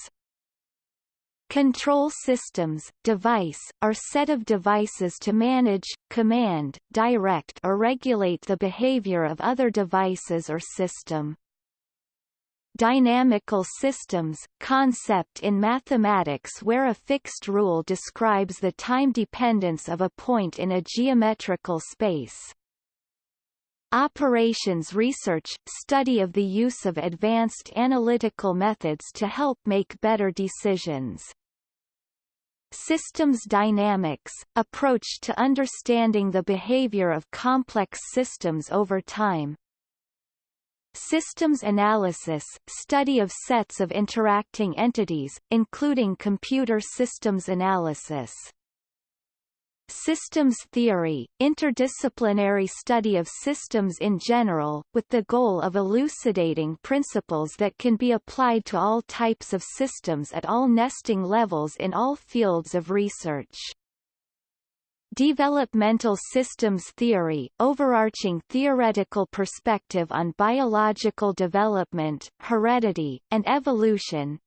Control systems, device, are set of devices to manage, command, direct or regulate the behavior of other devices or system. Dynamical systems, concept in mathematics where a fixed rule describes the time dependence of a point in a geometrical space. Operations research – study of the use of advanced analytical methods to help make better decisions. Systems dynamics – approach to understanding the behavior of complex systems over time. Systems analysis – study of sets of interacting entities, including computer systems analysis. Systems theory, interdisciplinary study of systems in general, with the goal of elucidating principles that can be applied to all types of systems at all nesting levels in all fields of research. Developmental systems theory, overarching theoretical perspective on biological development, heredity, and evolution,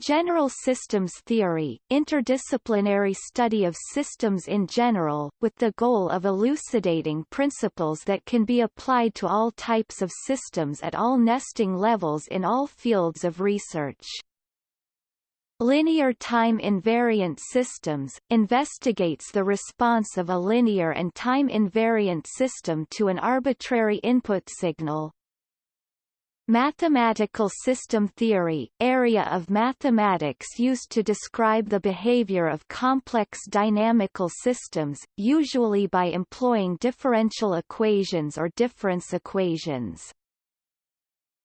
General systems theory, interdisciplinary study of systems in general, with the goal of elucidating principles that can be applied to all types of systems at all nesting levels in all fields of research. Linear time invariant systems, investigates the response of a linear and time invariant system to an arbitrary input signal, Mathematical system theory, area of mathematics used to describe the behavior of complex dynamical systems, usually by employing differential equations or difference equations.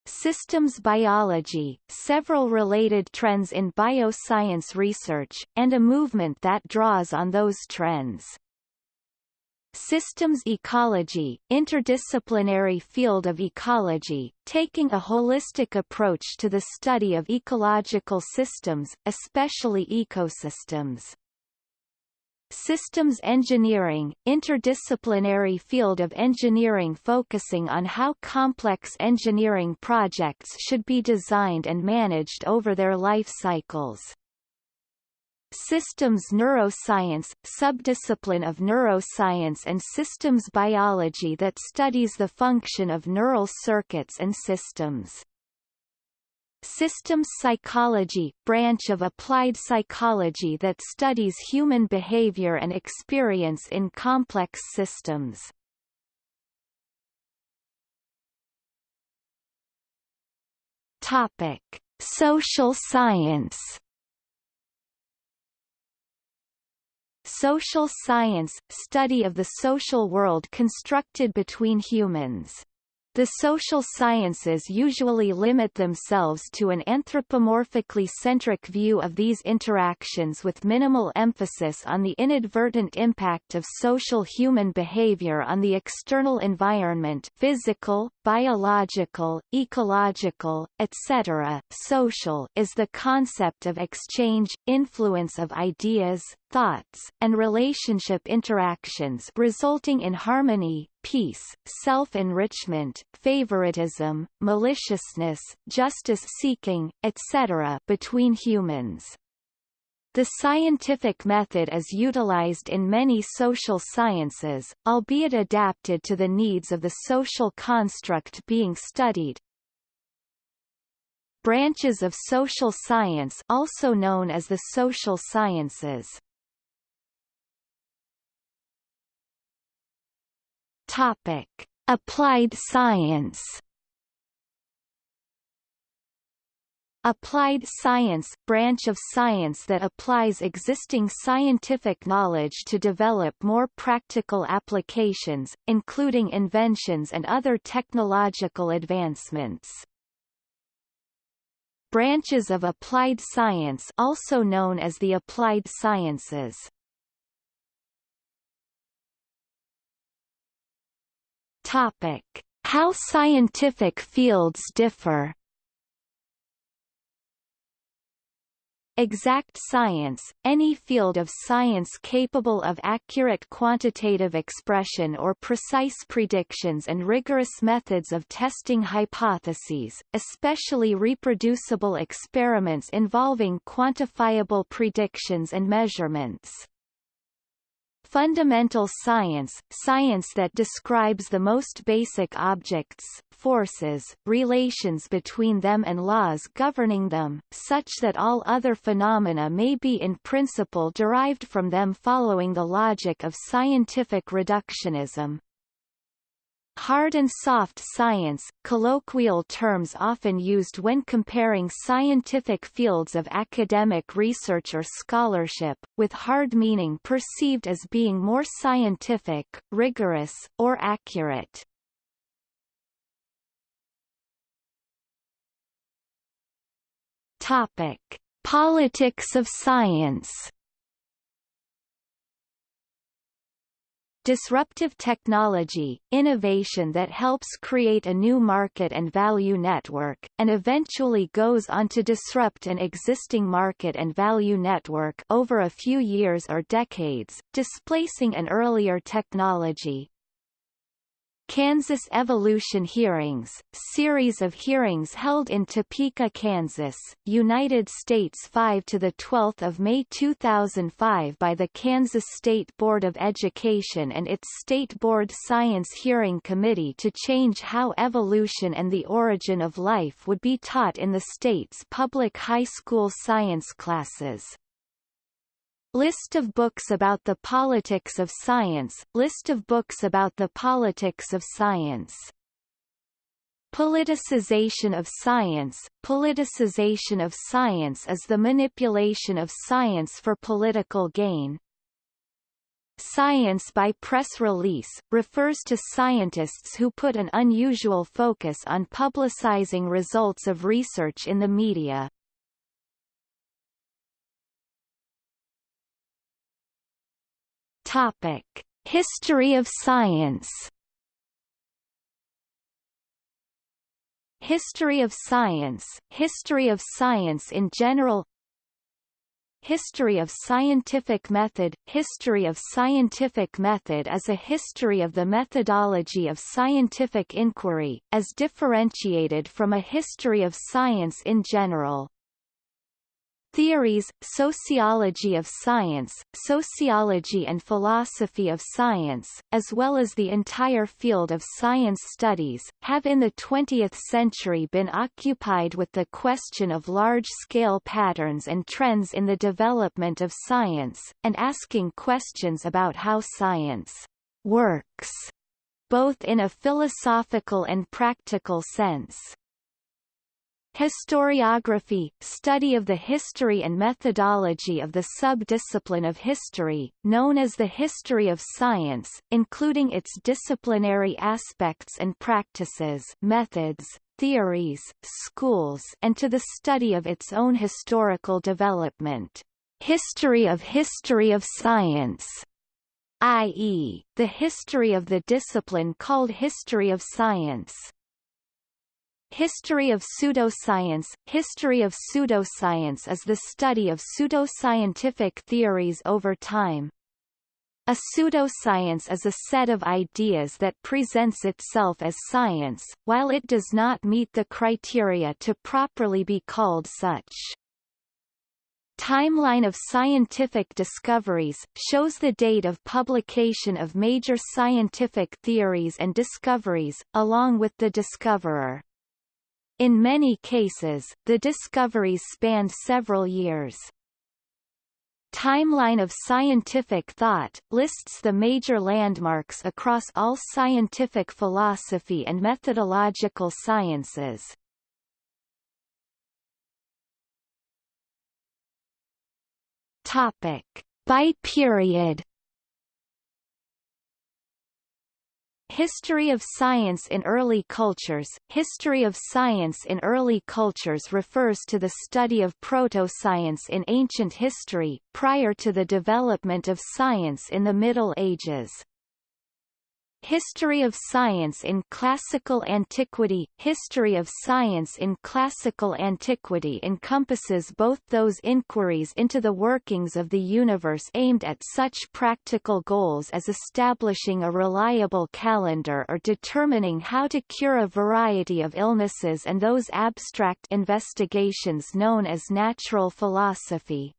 Systems biology, several related trends in bioscience research, and a movement that draws on those trends. Systems ecology, interdisciplinary field of ecology, taking a holistic approach to the study of ecological systems, especially ecosystems. Systems engineering, interdisciplinary field of engineering focusing on how complex engineering projects should be designed and managed over their life cycles. Systems neuroscience, subdiscipline of neuroscience and systems biology that studies the function of neural circuits and systems. Systems psychology, branch of applied psychology that studies human behavior and experience in complex systems. Topic: Social science Social science – study of the social world constructed between humans. The social sciences usually limit themselves to an anthropomorphically centric view of these interactions with minimal emphasis on the inadvertent impact of social human behavior on the external environment physical, biological, ecological, etc. Social is the concept of exchange, influence of ideas, thoughts, and relationship interactions resulting in harmony, peace, self-enrichment, favoritism, maliciousness, justice-seeking, etc. between humans. The scientific method is utilized in many social sciences, albeit adapted to the needs of the social construct being studied. Branches of social science also known as the social sciences Topic: Applied science. Applied science – branch of science that applies existing scientific knowledge to develop more practical applications, including inventions and other technological advancements. Branches of applied science also known as the applied sciences Topic: How scientific fields differ. Exact science, any field of science capable of accurate quantitative expression or precise predictions and rigorous methods of testing hypotheses, especially reproducible experiments involving quantifiable predictions and measurements. Fundamental science, science that describes the most basic objects, forces, relations between them and laws governing them, such that all other phenomena may be in principle derived from them following the logic of scientific reductionism. Hard and soft science, colloquial terms often used when comparing scientific fields of academic research or scholarship, with hard meaning perceived as being more scientific, rigorous, or accurate. Topic: Politics of science disruptive technology, innovation that helps create a new market and value network, and eventually goes on to disrupt an existing market and value network over a few years or decades, displacing an earlier technology. Kansas Evolution Hearings, series of hearings held in Topeka, Kansas, United States 5 to the 12th of May 2005 by the Kansas State Board of Education and its State Board Science Hearing Committee to change how evolution and the origin of life would be taught in the state's public high school science classes. List of books about the politics of science List of books about the politics of science Politicization of science Politicization of science is the manipulation of science for political gain. Science by press release, refers to scientists who put an unusual focus on publicizing results of research in the media. Topic: History of science. History of science, history of science in general History of scientific method History of scientific method is a history of the methodology of scientific inquiry, as differentiated from a history of science in general. Theories, sociology of science, sociology and philosophy of science, as well as the entire field of science studies, have in the 20th century been occupied with the question of large-scale patterns and trends in the development of science, and asking questions about how science works, both in a philosophical and practical sense. Historiography, study of the history and methodology of the sub-discipline of history, known as the history of science, including its disciplinary aspects and practices methods, theories, schools and to the study of its own historical development. History of history of science i.e., the history of the discipline called history of science. History of pseudoscience History of pseudoscience is the study of pseudoscientific theories over time. A pseudoscience is a set of ideas that presents itself as science, while it does not meet the criteria to properly be called such. Timeline of scientific discoveries, shows the date of publication of major scientific theories and discoveries, along with the discoverer. In many cases, the discoveries spanned several years. Timeline of Scientific Thought, lists the major landmarks across all scientific philosophy and methodological sciences. Topic. By period History of science in early cultures History of science in early cultures refers to the study of proto-science in ancient history, prior to the development of science in the Middle Ages. History of Science in Classical Antiquity History of science in classical antiquity encompasses both those inquiries into the workings of the universe aimed at such practical goals as establishing a reliable calendar or determining how to cure a variety of illnesses and those abstract investigations known as natural philosophy.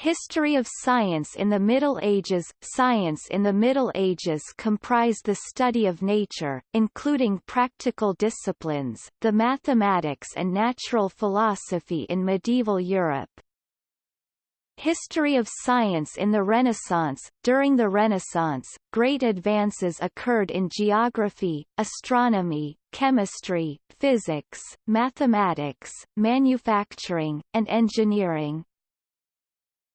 History of science in the Middle Ages Science in the Middle Ages comprised the study of nature, including practical disciplines, the mathematics and natural philosophy in medieval Europe. History of science in the Renaissance During the Renaissance, great advances occurred in geography, astronomy, chemistry, physics, mathematics, manufacturing, and engineering.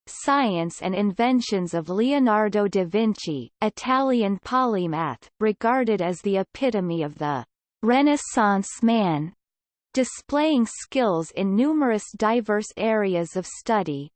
Science and Inventions of Leonardo da Vinci, Italian polymath, regarded as the epitome of the Renaissance man, displaying skills in numerous diverse areas of study.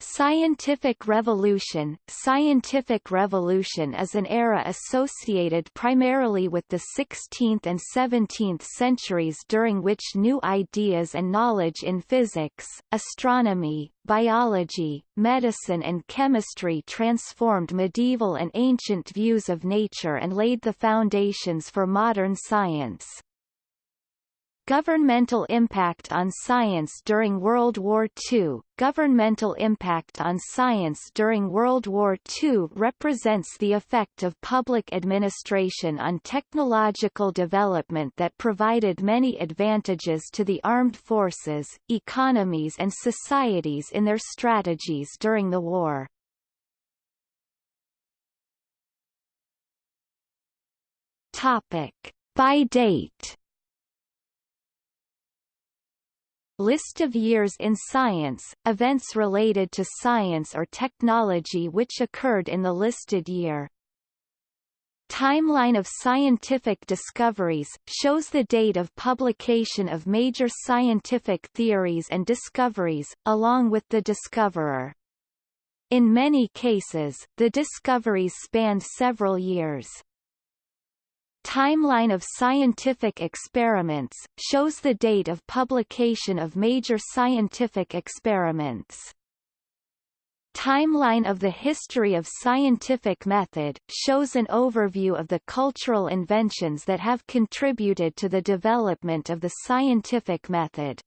Scientific revolution Scientific revolution is an era associated primarily with the 16th and 17th centuries during which new ideas and knowledge in physics, astronomy, biology, medicine and chemistry transformed medieval and ancient views of nature and laid the foundations for modern science. Governmental impact on science during World War II Governmental impact on science during World War II represents the effect of public administration on technological development that provided many advantages to the armed forces, economies and societies in their strategies during the war. Topic. By date List of years in science, events related to science or technology which occurred in the listed year. Timeline of scientific discoveries, shows the date of publication of major scientific theories and discoveries, along with the discoverer. In many cases, the discoveries spanned several years. Timeline of scientific experiments, shows the date of publication of major scientific experiments. Timeline of the history of scientific method, shows an overview of the cultural inventions that have contributed to the development of the scientific method.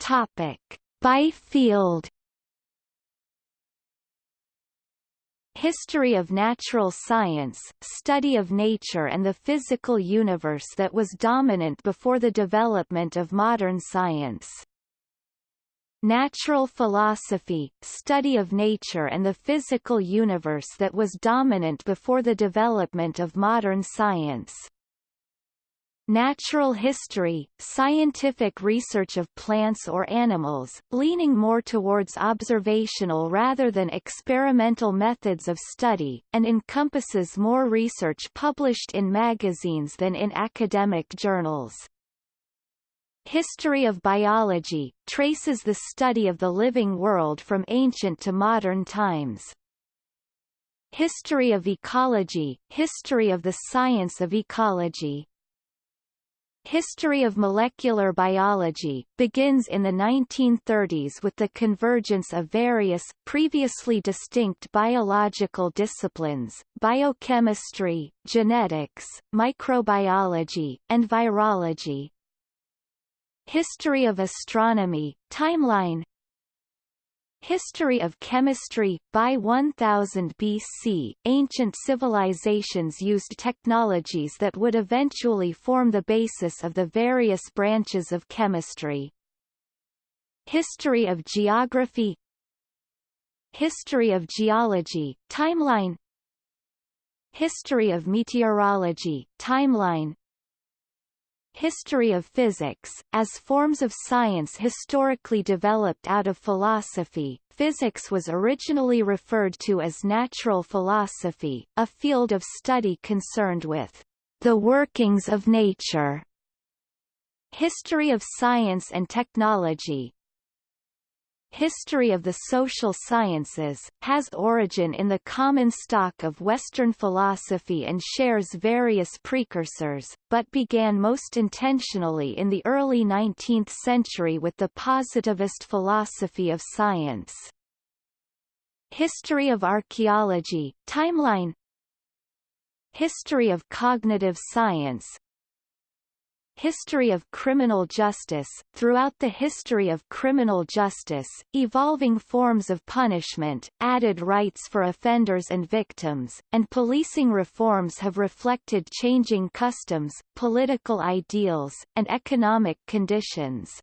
Topic. By field History of natural science, study of nature and the physical universe that was dominant before the development of modern science. Natural philosophy, study of nature and the physical universe that was dominant before the development of modern science. Natural history, scientific research of plants or animals, leaning more towards observational rather than experimental methods of study, and encompasses more research published in magazines than in academic journals. History of biology, traces the study of the living world from ancient to modern times. History of ecology, history of the science of ecology, History of molecular biology, begins in the 1930s with the convergence of various, previously distinct biological disciplines, biochemistry, genetics, microbiology, and virology. History of astronomy, timeline History of chemistry By 1000 BC, ancient civilizations used technologies that would eventually form the basis of the various branches of chemistry. History of geography History of geology, timeline History of meteorology, timeline History of physics, as forms of science historically developed out of philosophy, physics was originally referred to as natural philosophy, a field of study concerned with the workings of nature. History of science and technology, history of the social sciences, has origin in the common stock of Western philosophy and shares various precursors, but began most intentionally in the early 19th century with the positivist philosophy of science. History of archaeology, timeline History of cognitive science, History of criminal justice Throughout the history of criminal justice, evolving forms of punishment, added rights for offenders and victims, and policing reforms have reflected changing customs, political ideals, and economic conditions.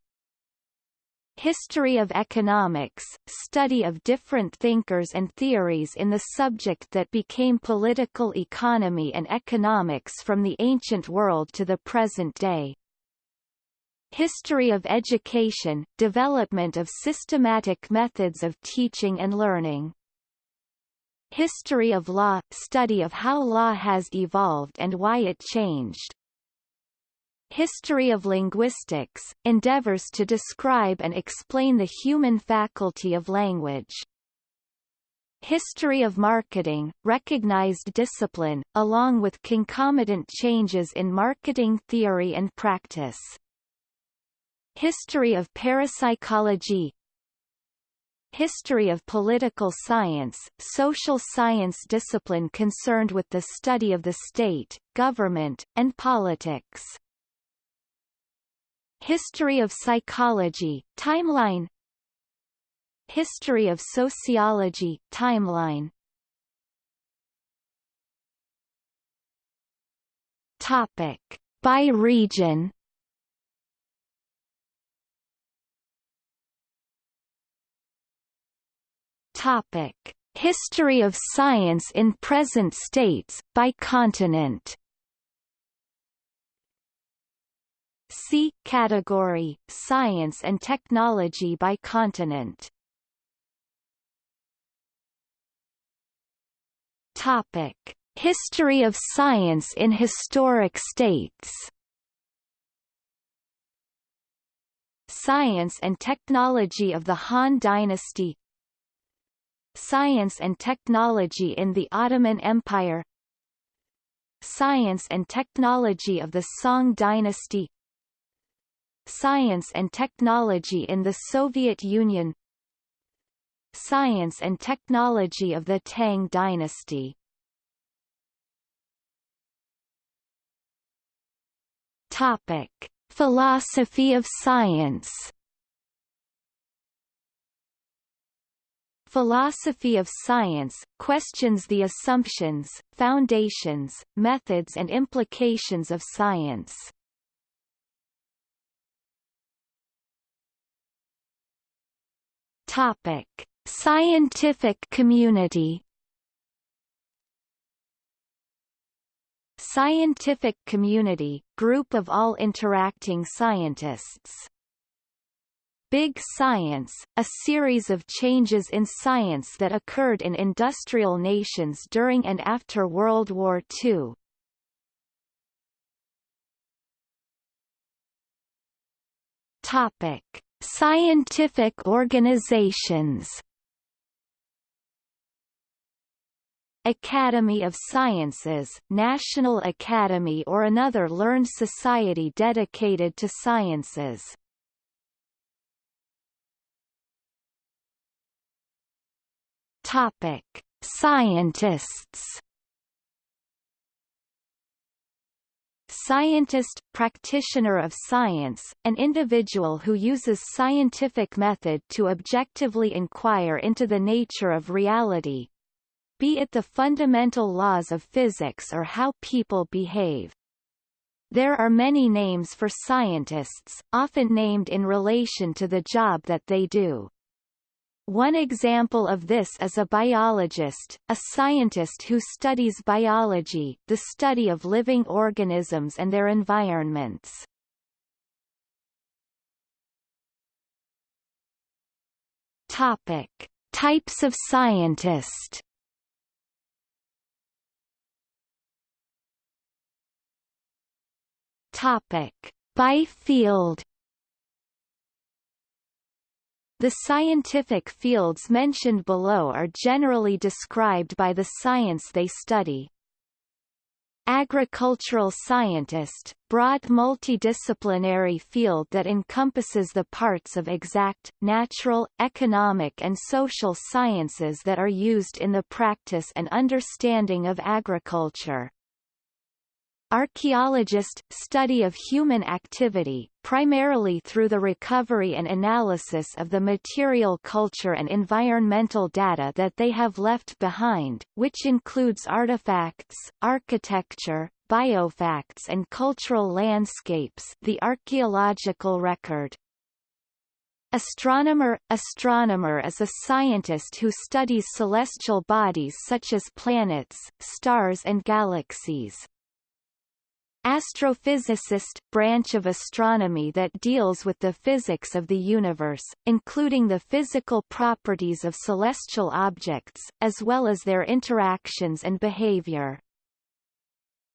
History of economics, study of different thinkers and theories in the subject that became political economy and economics from the ancient world to the present day. History of education, development of systematic methods of teaching and learning. History of law, study of how law has evolved and why it changed. History of linguistics, endeavors to describe and explain the human faculty of language. History of marketing, recognized discipline, along with concomitant changes in marketing theory and practice. History of parapsychology History of political science, social science discipline concerned with the study of the state, government, and politics. History of psychology, timeline History of sociology, timeline Topic. By region Topic: History of science in present states by continent. See category Science and technology by continent. Topic: History of science in historic states. Science and technology of the Han Dynasty Science and Technology in the Ottoman Empire Science and Technology of the Song Dynasty Science and Technology in the Soviet Union Science and Technology of the Tang Dynasty Topic. Philosophy of science Philosophy of science, questions the assumptions, foundations, methods and implications of science. Topic. Scientific community Scientific community, group of all interacting scientists Big Science, a series of changes in science that occurred in industrial nations during and after World War II. Topic: Scientific organizations. Academy of Sciences, National Academy or another learned society dedicated to sciences. Topic: Scientists. Scientist, practitioner of science, an individual who uses scientific method to objectively inquire into the nature of reality, be it the fundamental laws of physics or how people behave. There are many names for scientists, often named in relation to the job that they do. One example of this is a biologist, a scientist who studies biology, the study of living organisms and their environments. Topic: Types of scientist. Topic: By field. The scientific fields mentioned below are generally described by the science they study. Agricultural scientist, broad multidisciplinary field that encompasses the parts of exact, natural, economic and social sciences that are used in the practice and understanding of agriculture. Archaeologist – study of human activity, primarily through the recovery and analysis of the material culture and environmental data that they have left behind, which includes artifacts, architecture, biofacts and cultural landscapes the archaeological record. Astronomer Astronomer is a scientist who studies celestial bodies such as planets, stars and galaxies. Astrophysicist – branch of astronomy that deals with the physics of the universe, including the physical properties of celestial objects, as well as their interactions and behavior.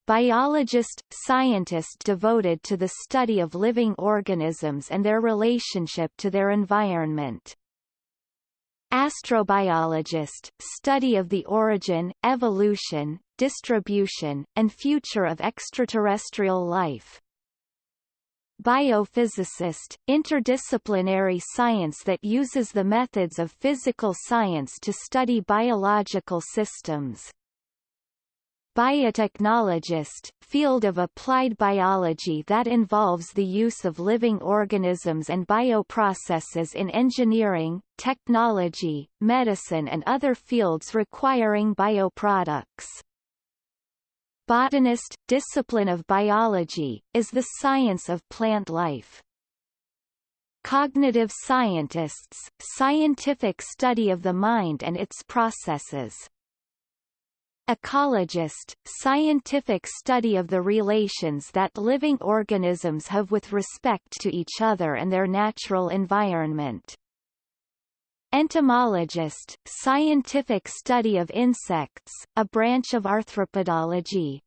biologist, scientist devoted to the study of living organisms and their relationship to their environment. Astrobiologist, study of the origin, evolution, distribution, and future of extraterrestrial life. Biophysicist, interdisciplinary science that uses the methods of physical science to study biological systems. Biotechnologist, field of applied biology that involves the use of living organisms and bioprocesses in engineering, technology, medicine and other fields requiring bioproducts. Botanist, discipline of biology, is the science of plant life. Cognitive scientists, scientific study of the mind and its processes. Ecologist, scientific study of the relations that living organisms have with respect to each other and their natural environment. Entomologist, scientific study of insects, a branch of arthropodology.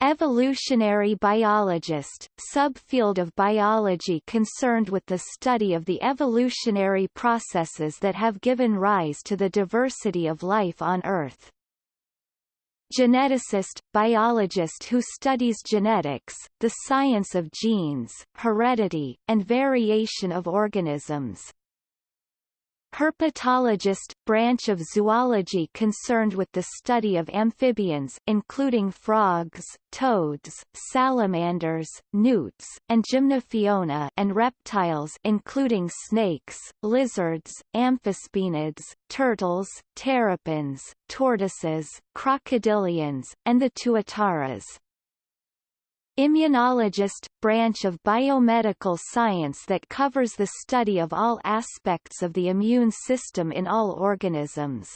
Evolutionary biologist, subfield of biology concerned with the study of the evolutionary processes that have given rise to the diversity of life on Earth. Geneticist, biologist who studies genetics, the science of genes, heredity, and variation of organisms. Herpetologist, branch of zoology concerned with the study of amphibians including frogs, toads, salamanders, newts, and gymnophiona and reptiles including snakes, lizards, amphisbaenids, turtles, terrapins, tortoises, crocodilians, and the tuataras. Immunologist, branch of biomedical science that covers the study of all aspects of the immune system in all organisms.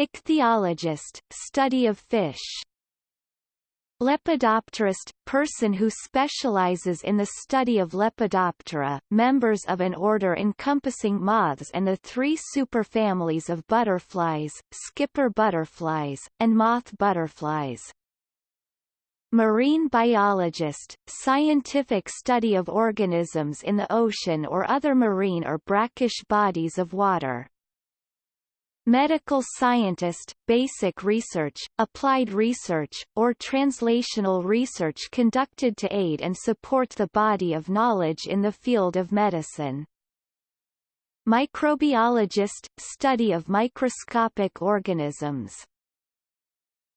Ichthyologist, study of fish. Lepidopterist, person who specializes in the study of Lepidoptera, members of an order encompassing moths and the three superfamilies of butterflies, skipper butterflies, and moth butterflies. Marine biologist, scientific study of organisms in the ocean or other marine or brackish bodies of water. Medical scientist, basic research, applied research, or translational research conducted to aid and support the body of knowledge in the field of medicine. Microbiologist, study of microscopic organisms.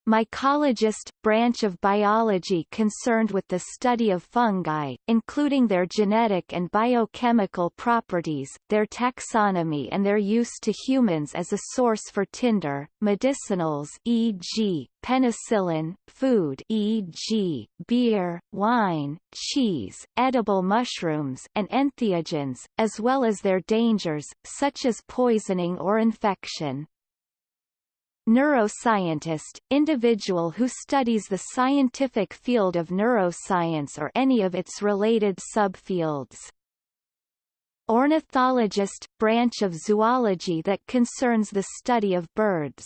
Mycologist, branch of biology concerned with the study of fungi, including their genetic and biochemical properties, their taxonomy and their use to humans as a source for tinder, medicinals e.g., penicillin, food e.g., beer, wine, cheese, edible mushrooms and entheogens, as well as their dangers, such as poisoning or infection. Neuroscientist, individual who studies the scientific field of neuroscience or any of its related subfields. Ornithologist, branch of zoology that concerns the study of birds.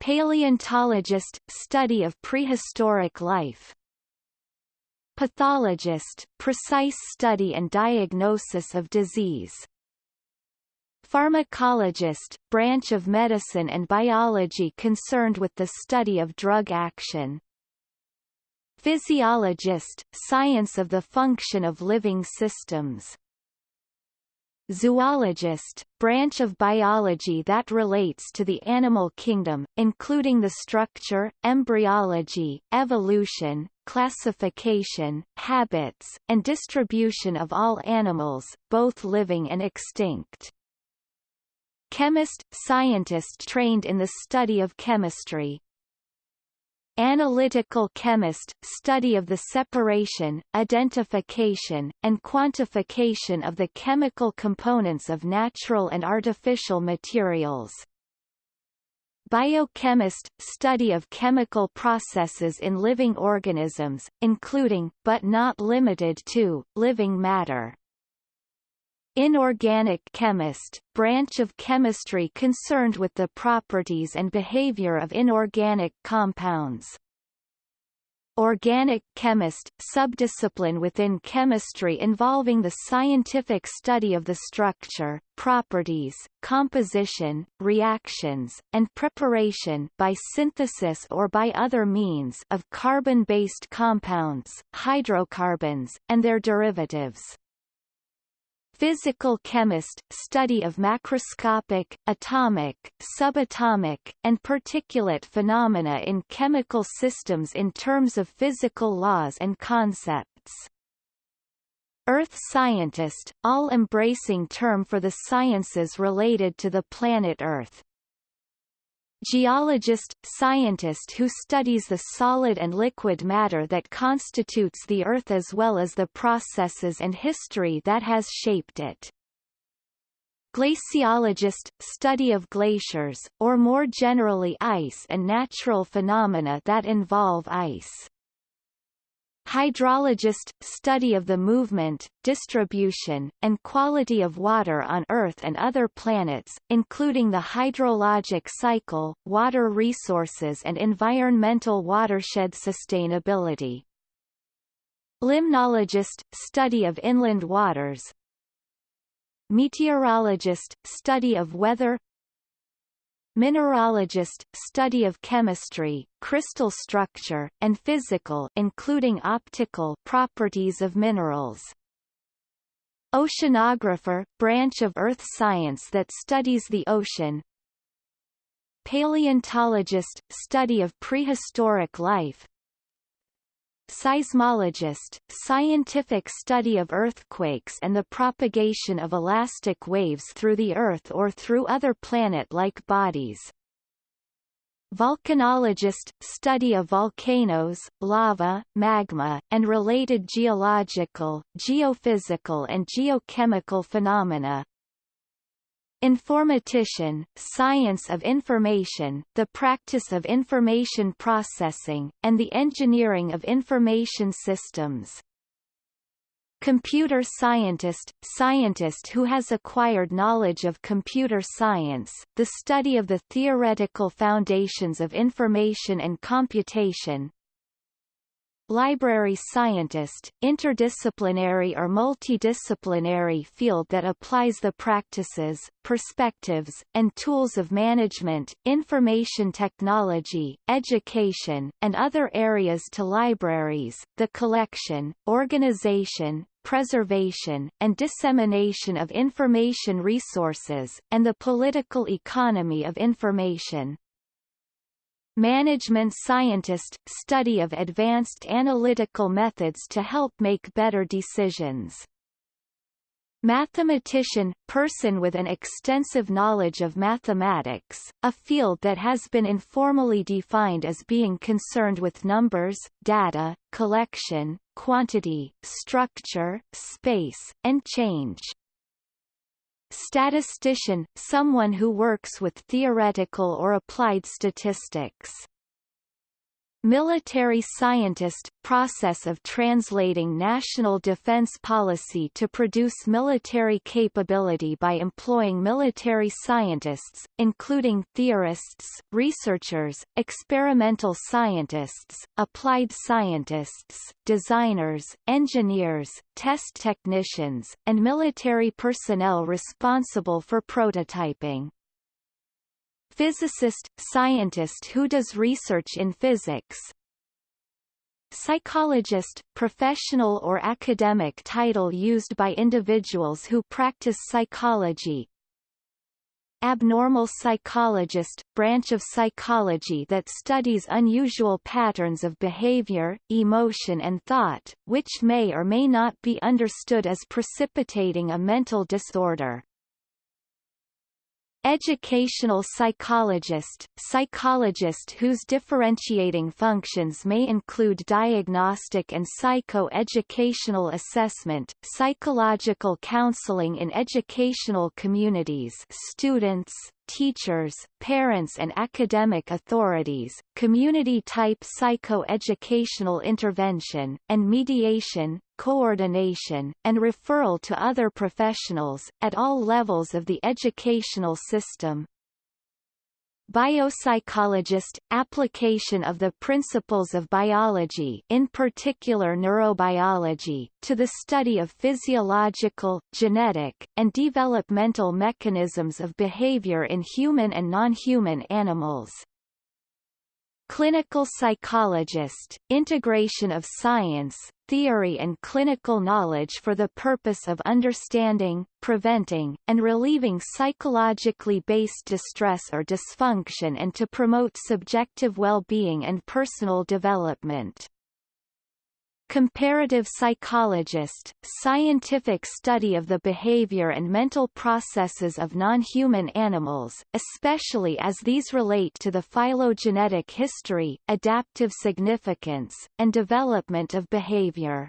Paleontologist, study of prehistoric life. Pathologist, precise study and diagnosis of disease. Pharmacologist, branch of medicine and biology concerned with the study of drug action. Physiologist, science of the function of living systems. Zoologist, branch of biology that relates to the animal kingdom, including the structure, embryology, evolution, classification, habits, and distribution of all animals, both living and extinct. Chemist, scientist trained in the study of chemistry. Analytical chemist, study of the separation, identification, and quantification of the chemical components of natural and artificial materials. Biochemist, study of chemical processes in living organisms, including, but not limited to, living matter. Inorganic chemist, branch of chemistry concerned with the properties and behavior of inorganic compounds. Organic chemist, subdiscipline within chemistry involving the scientific study of the structure, properties, composition, reactions, and preparation by synthesis or by other means of carbon-based compounds, hydrocarbons, and their derivatives. Physical chemist, study of macroscopic, atomic, subatomic, and particulate phenomena in chemical systems in terms of physical laws and concepts. Earth scientist, all-embracing term for the sciences related to the planet Earth. Geologist – scientist who studies the solid and liquid matter that constitutes the Earth as well as the processes and history that has shaped it. Glaciologist – study of glaciers, or more generally ice and natural phenomena that involve ice. Hydrologist – study of the movement, distribution, and quality of water on Earth and other planets, including the hydrologic cycle, water resources and environmental watershed sustainability. Limnologist – study of inland waters Meteorologist – study of weather Mineralogist, study of chemistry, crystal structure, and physical including optical properties of minerals. Oceanographer, branch of earth science that studies the ocean. Paleontologist, study of prehistoric life. Seismologist, scientific study of earthquakes and the propagation of elastic waves through the Earth or through other planet-like bodies. Volcanologist, study of volcanoes, lava, magma, and related geological, geophysical and geochemical phenomena. Informatician, science of information, the practice of information processing, and the engineering of information systems. Computer scientist, scientist who has acquired knowledge of computer science, the study of the theoretical foundations of information and computation, Library scientist, interdisciplinary or multidisciplinary field that applies the practices, perspectives, and tools of management, information technology, education, and other areas to libraries, the collection, organization, preservation, and dissemination of information resources, and the political economy of information. Management scientist – study of advanced analytical methods to help make better decisions. Mathematician – person with an extensive knowledge of mathematics, a field that has been informally defined as being concerned with numbers, data, collection, quantity, structure, space, and change. Statistician – someone who works with theoretical or applied statistics. Military scientist – process of translating national defense policy to produce military capability by employing military scientists, including theorists, researchers, experimental scientists, applied scientists, designers, engineers, test technicians, and military personnel responsible for prototyping physicist, scientist who does research in physics, Psychologist, professional or academic title used by individuals who practice psychology. Abnormal psychologist, branch of psychology that studies unusual patterns of behavior, emotion and thought, which may or may not be understood as precipitating a mental disorder. Educational psychologist, psychologist whose differentiating functions may include diagnostic and psycho-educational assessment, psychological counseling in educational communities students, teachers, parents and academic authorities, community-type psycho-educational intervention, and mediation, coordination, and referral to other professionals, at all levels of the educational system. Biopsychologist – application of the principles of biology in particular neurobiology, to the study of physiological, genetic, and developmental mechanisms of behavior in human and non-human animals. Clinical psychologist, integration of science, theory and clinical knowledge for the purpose of understanding, preventing, and relieving psychologically based distress or dysfunction and to promote subjective well-being and personal development. Comparative psychologist, scientific study of the behavior and mental processes of non-human animals, especially as these relate to the phylogenetic history, adaptive significance, and development of behavior.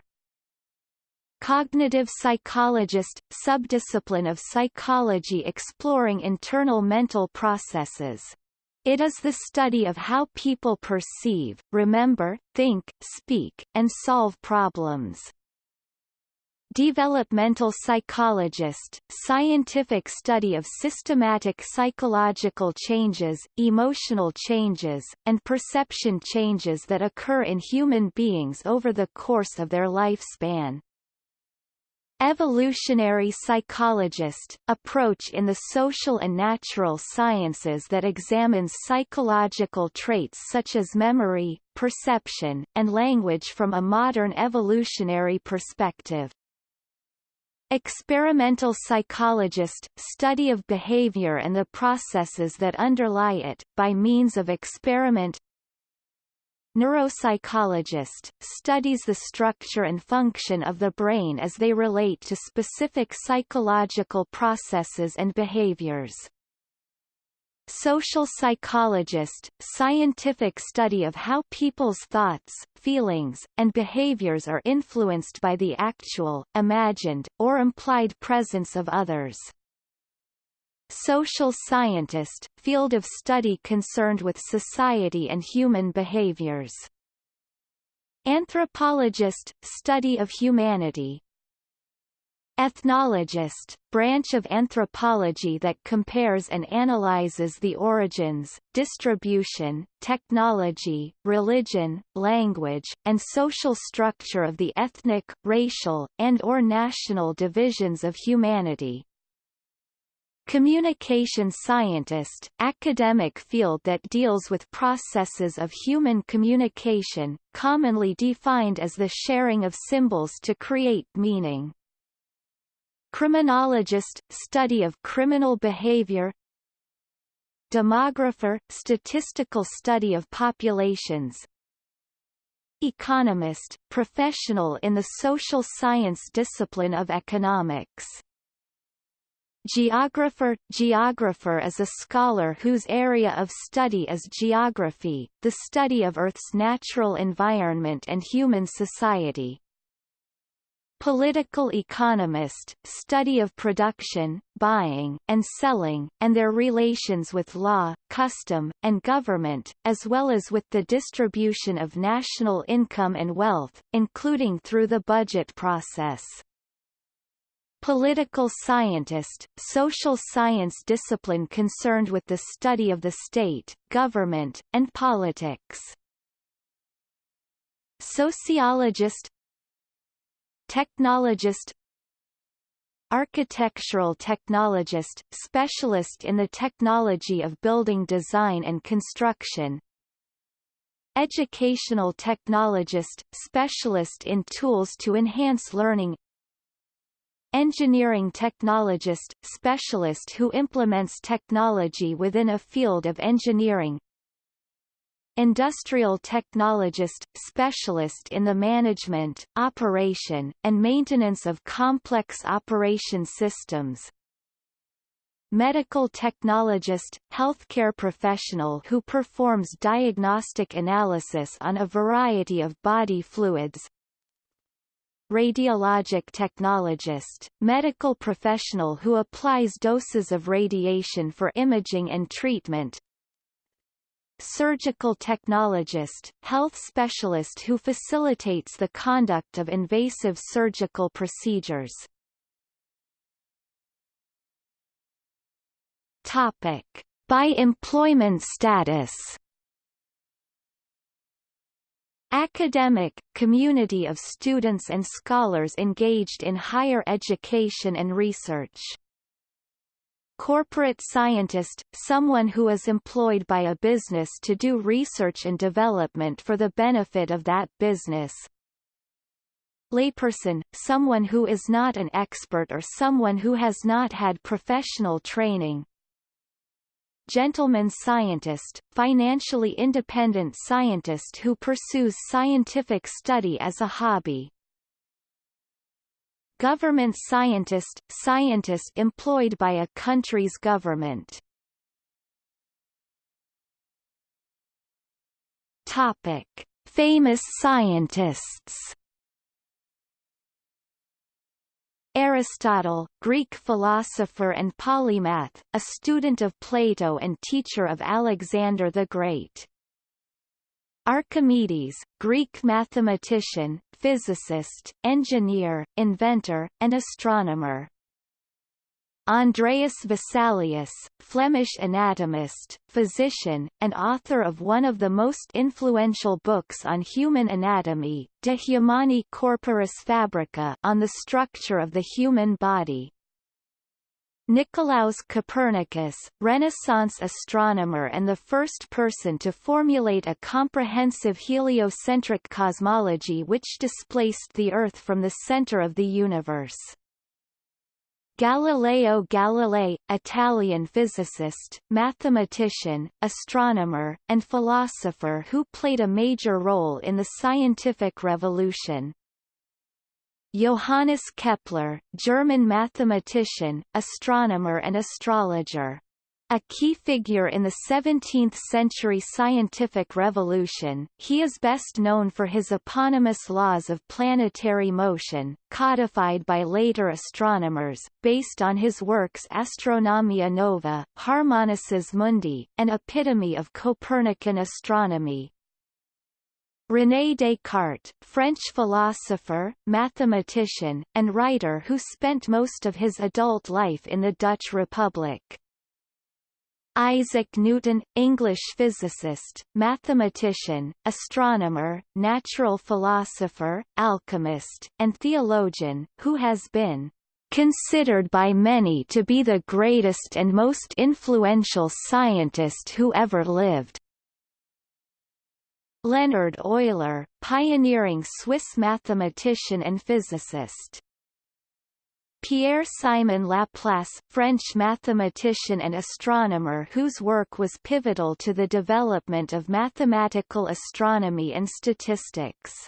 Cognitive psychologist, subdiscipline of psychology exploring internal mental processes. It is the study of how people perceive, remember, think, speak, and solve problems. Developmental psychologist, scientific study of systematic psychological changes, emotional changes, and perception changes that occur in human beings over the course of their lifespan. Evolutionary psychologist, approach in the social and natural sciences that examines psychological traits such as memory, perception, and language from a modern evolutionary perspective. Experimental psychologist, study of behavior and the processes that underlie it, by means of experiment Neuropsychologist, studies the structure and function of the brain as they relate to specific psychological processes and behaviors. Social psychologist, scientific study of how people's thoughts, feelings, and behaviors are influenced by the actual, imagined, or implied presence of others. Social scientist, field of study concerned with society and human behaviors. Anthropologist, study of humanity. Ethnologist, branch of anthropology that compares and analyzes the origins, distribution, technology, religion, language, and social structure of the ethnic, racial, and or national divisions of humanity. Communication scientist, academic field that deals with processes of human communication, commonly defined as the sharing of symbols to create meaning. Criminologist, study of criminal behavior. Demographer, statistical study of populations. Economist, professional in the social science discipline of economics Geographer Geographer is a scholar whose area of study is geography, the study of Earth's natural environment and human society. Political economist, study of production, buying, and selling, and their relations with law, custom, and government, as well as with the distribution of national income and wealth, including through the budget process. Political scientist, social science discipline concerned with the study of the state, government, and politics. Sociologist Technologist Architectural technologist, specialist in the technology of building design and construction Educational technologist, specialist in tools to enhance learning Engineering technologist, specialist who implements technology within a field of engineering. Industrial technologist, specialist in the management, operation, and maintenance of complex operation systems. Medical technologist, healthcare professional who performs diagnostic analysis on a variety of body fluids, radiologic technologist, medical professional who applies doses of radiation for imaging and treatment. surgical technologist, health specialist who facilitates the conduct of invasive surgical procedures. Topic. By employment status Academic, community of students and scholars engaged in higher education and research. Corporate scientist, someone who is employed by a business to do research and development for the benefit of that business. Layperson, someone who is not an expert or someone who has not had professional training, gentleman scientist, financially independent scientist who pursues scientific study as a hobby. Government scientist, scientist employed by a country's government. Topic. Famous scientists Aristotle, Greek philosopher and polymath, a student of Plato and teacher of Alexander the Great. Archimedes, Greek mathematician, physicist, engineer, inventor, and astronomer. Andreas Vesalius, Flemish anatomist, physician, and author of one of the most influential books on human anatomy, De Humani Corporis Fabrica on the structure of the human body. Nicolaus Copernicus, Renaissance astronomer and the first person to formulate a comprehensive heliocentric cosmology which displaced the Earth from the center of the universe. Galileo Galilei, Italian physicist, mathematician, astronomer, and philosopher who played a major role in the scientific revolution. Johannes Kepler, German mathematician, astronomer and astrologer. A key figure in the 17th-century scientific revolution, he is best known for his eponymous laws of planetary motion, codified by later astronomers, based on his works Astronomia Nova, Harmonices Mundi, and Epitome of Copernican Astronomy. René Descartes, French philosopher, mathematician, and writer who spent most of his adult life in the Dutch Republic. Isaac Newton, English physicist, mathematician, astronomer, natural philosopher, alchemist, and theologian, who has been considered by many to be the greatest and most influential scientist who ever lived. Leonhard Euler, pioneering Swiss mathematician and physicist. Pierre-Simon Laplace, French mathematician and astronomer whose work was pivotal to the development of mathematical astronomy and statistics.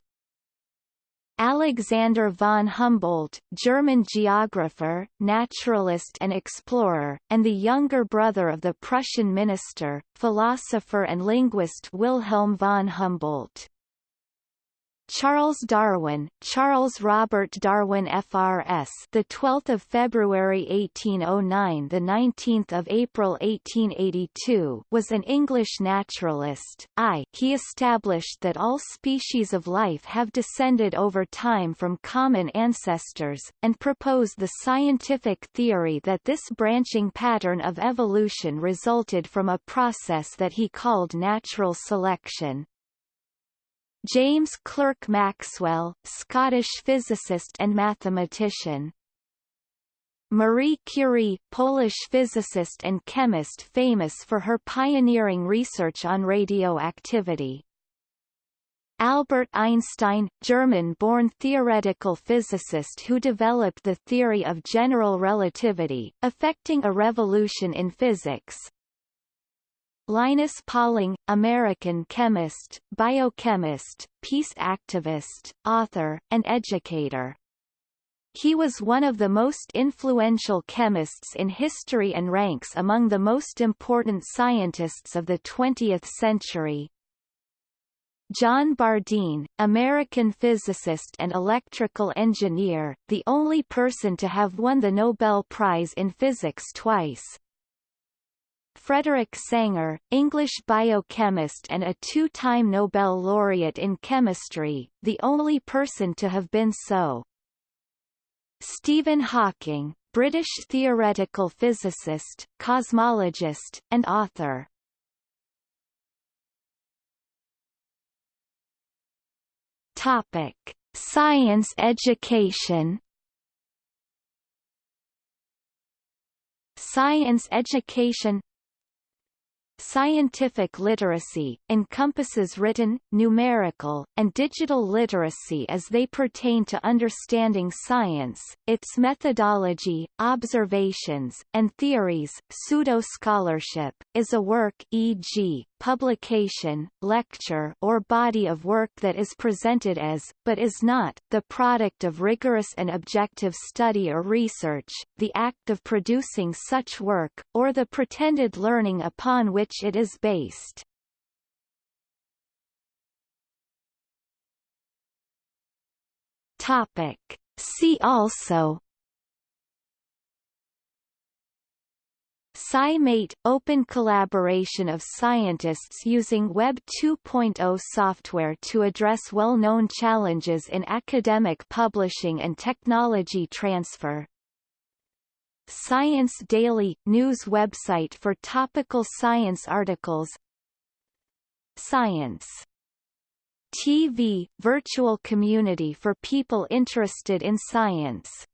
Alexander von Humboldt, German geographer, naturalist and explorer, and the younger brother of the Prussian minister, philosopher and linguist Wilhelm von Humboldt. Charles Darwin, Charles Robert Darwin FRS, the 12th of February 1809, the 19th of April 1882, was an English naturalist. I. He established that all species of life have descended over time from common ancestors, and proposed the scientific theory that this branching pattern of evolution resulted from a process that he called natural selection. James Clerk Maxwell, Scottish physicist and mathematician. Marie Curie, Polish physicist and chemist famous for her pioneering research on radioactivity. Albert Einstein, German-born theoretical physicist who developed the theory of general relativity, affecting a revolution in physics, Linus Pauling, American chemist, biochemist, peace activist, author, and educator. He was one of the most influential chemists in history and ranks among the most important scientists of the 20th century. John Bardeen, American physicist and electrical engineer, the only person to have won the Nobel Prize in Physics twice, Frederick Sanger, English biochemist and a two-time Nobel laureate in chemistry, the only person to have been so. Stephen Hawking, British theoretical physicist, cosmologist, and author. Topic: Science education. Science education Scientific literacy, encompasses written, numerical, and digital literacy as they pertain to understanding science, its methodology, observations, and theories. Pseudo-scholarship, is a work e.g., publication, lecture or body of work that is presented as, but is not, the product of rigorous and objective study or research, the act of producing such work, or the pretended learning upon which it is based. Topic. See also SciMate – open collaboration of scientists using Web 2.0 software to address well-known challenges in academic publishing and technology transfer. Science Daily – news website for topical science articles. Science TV – virtual community for people interested in science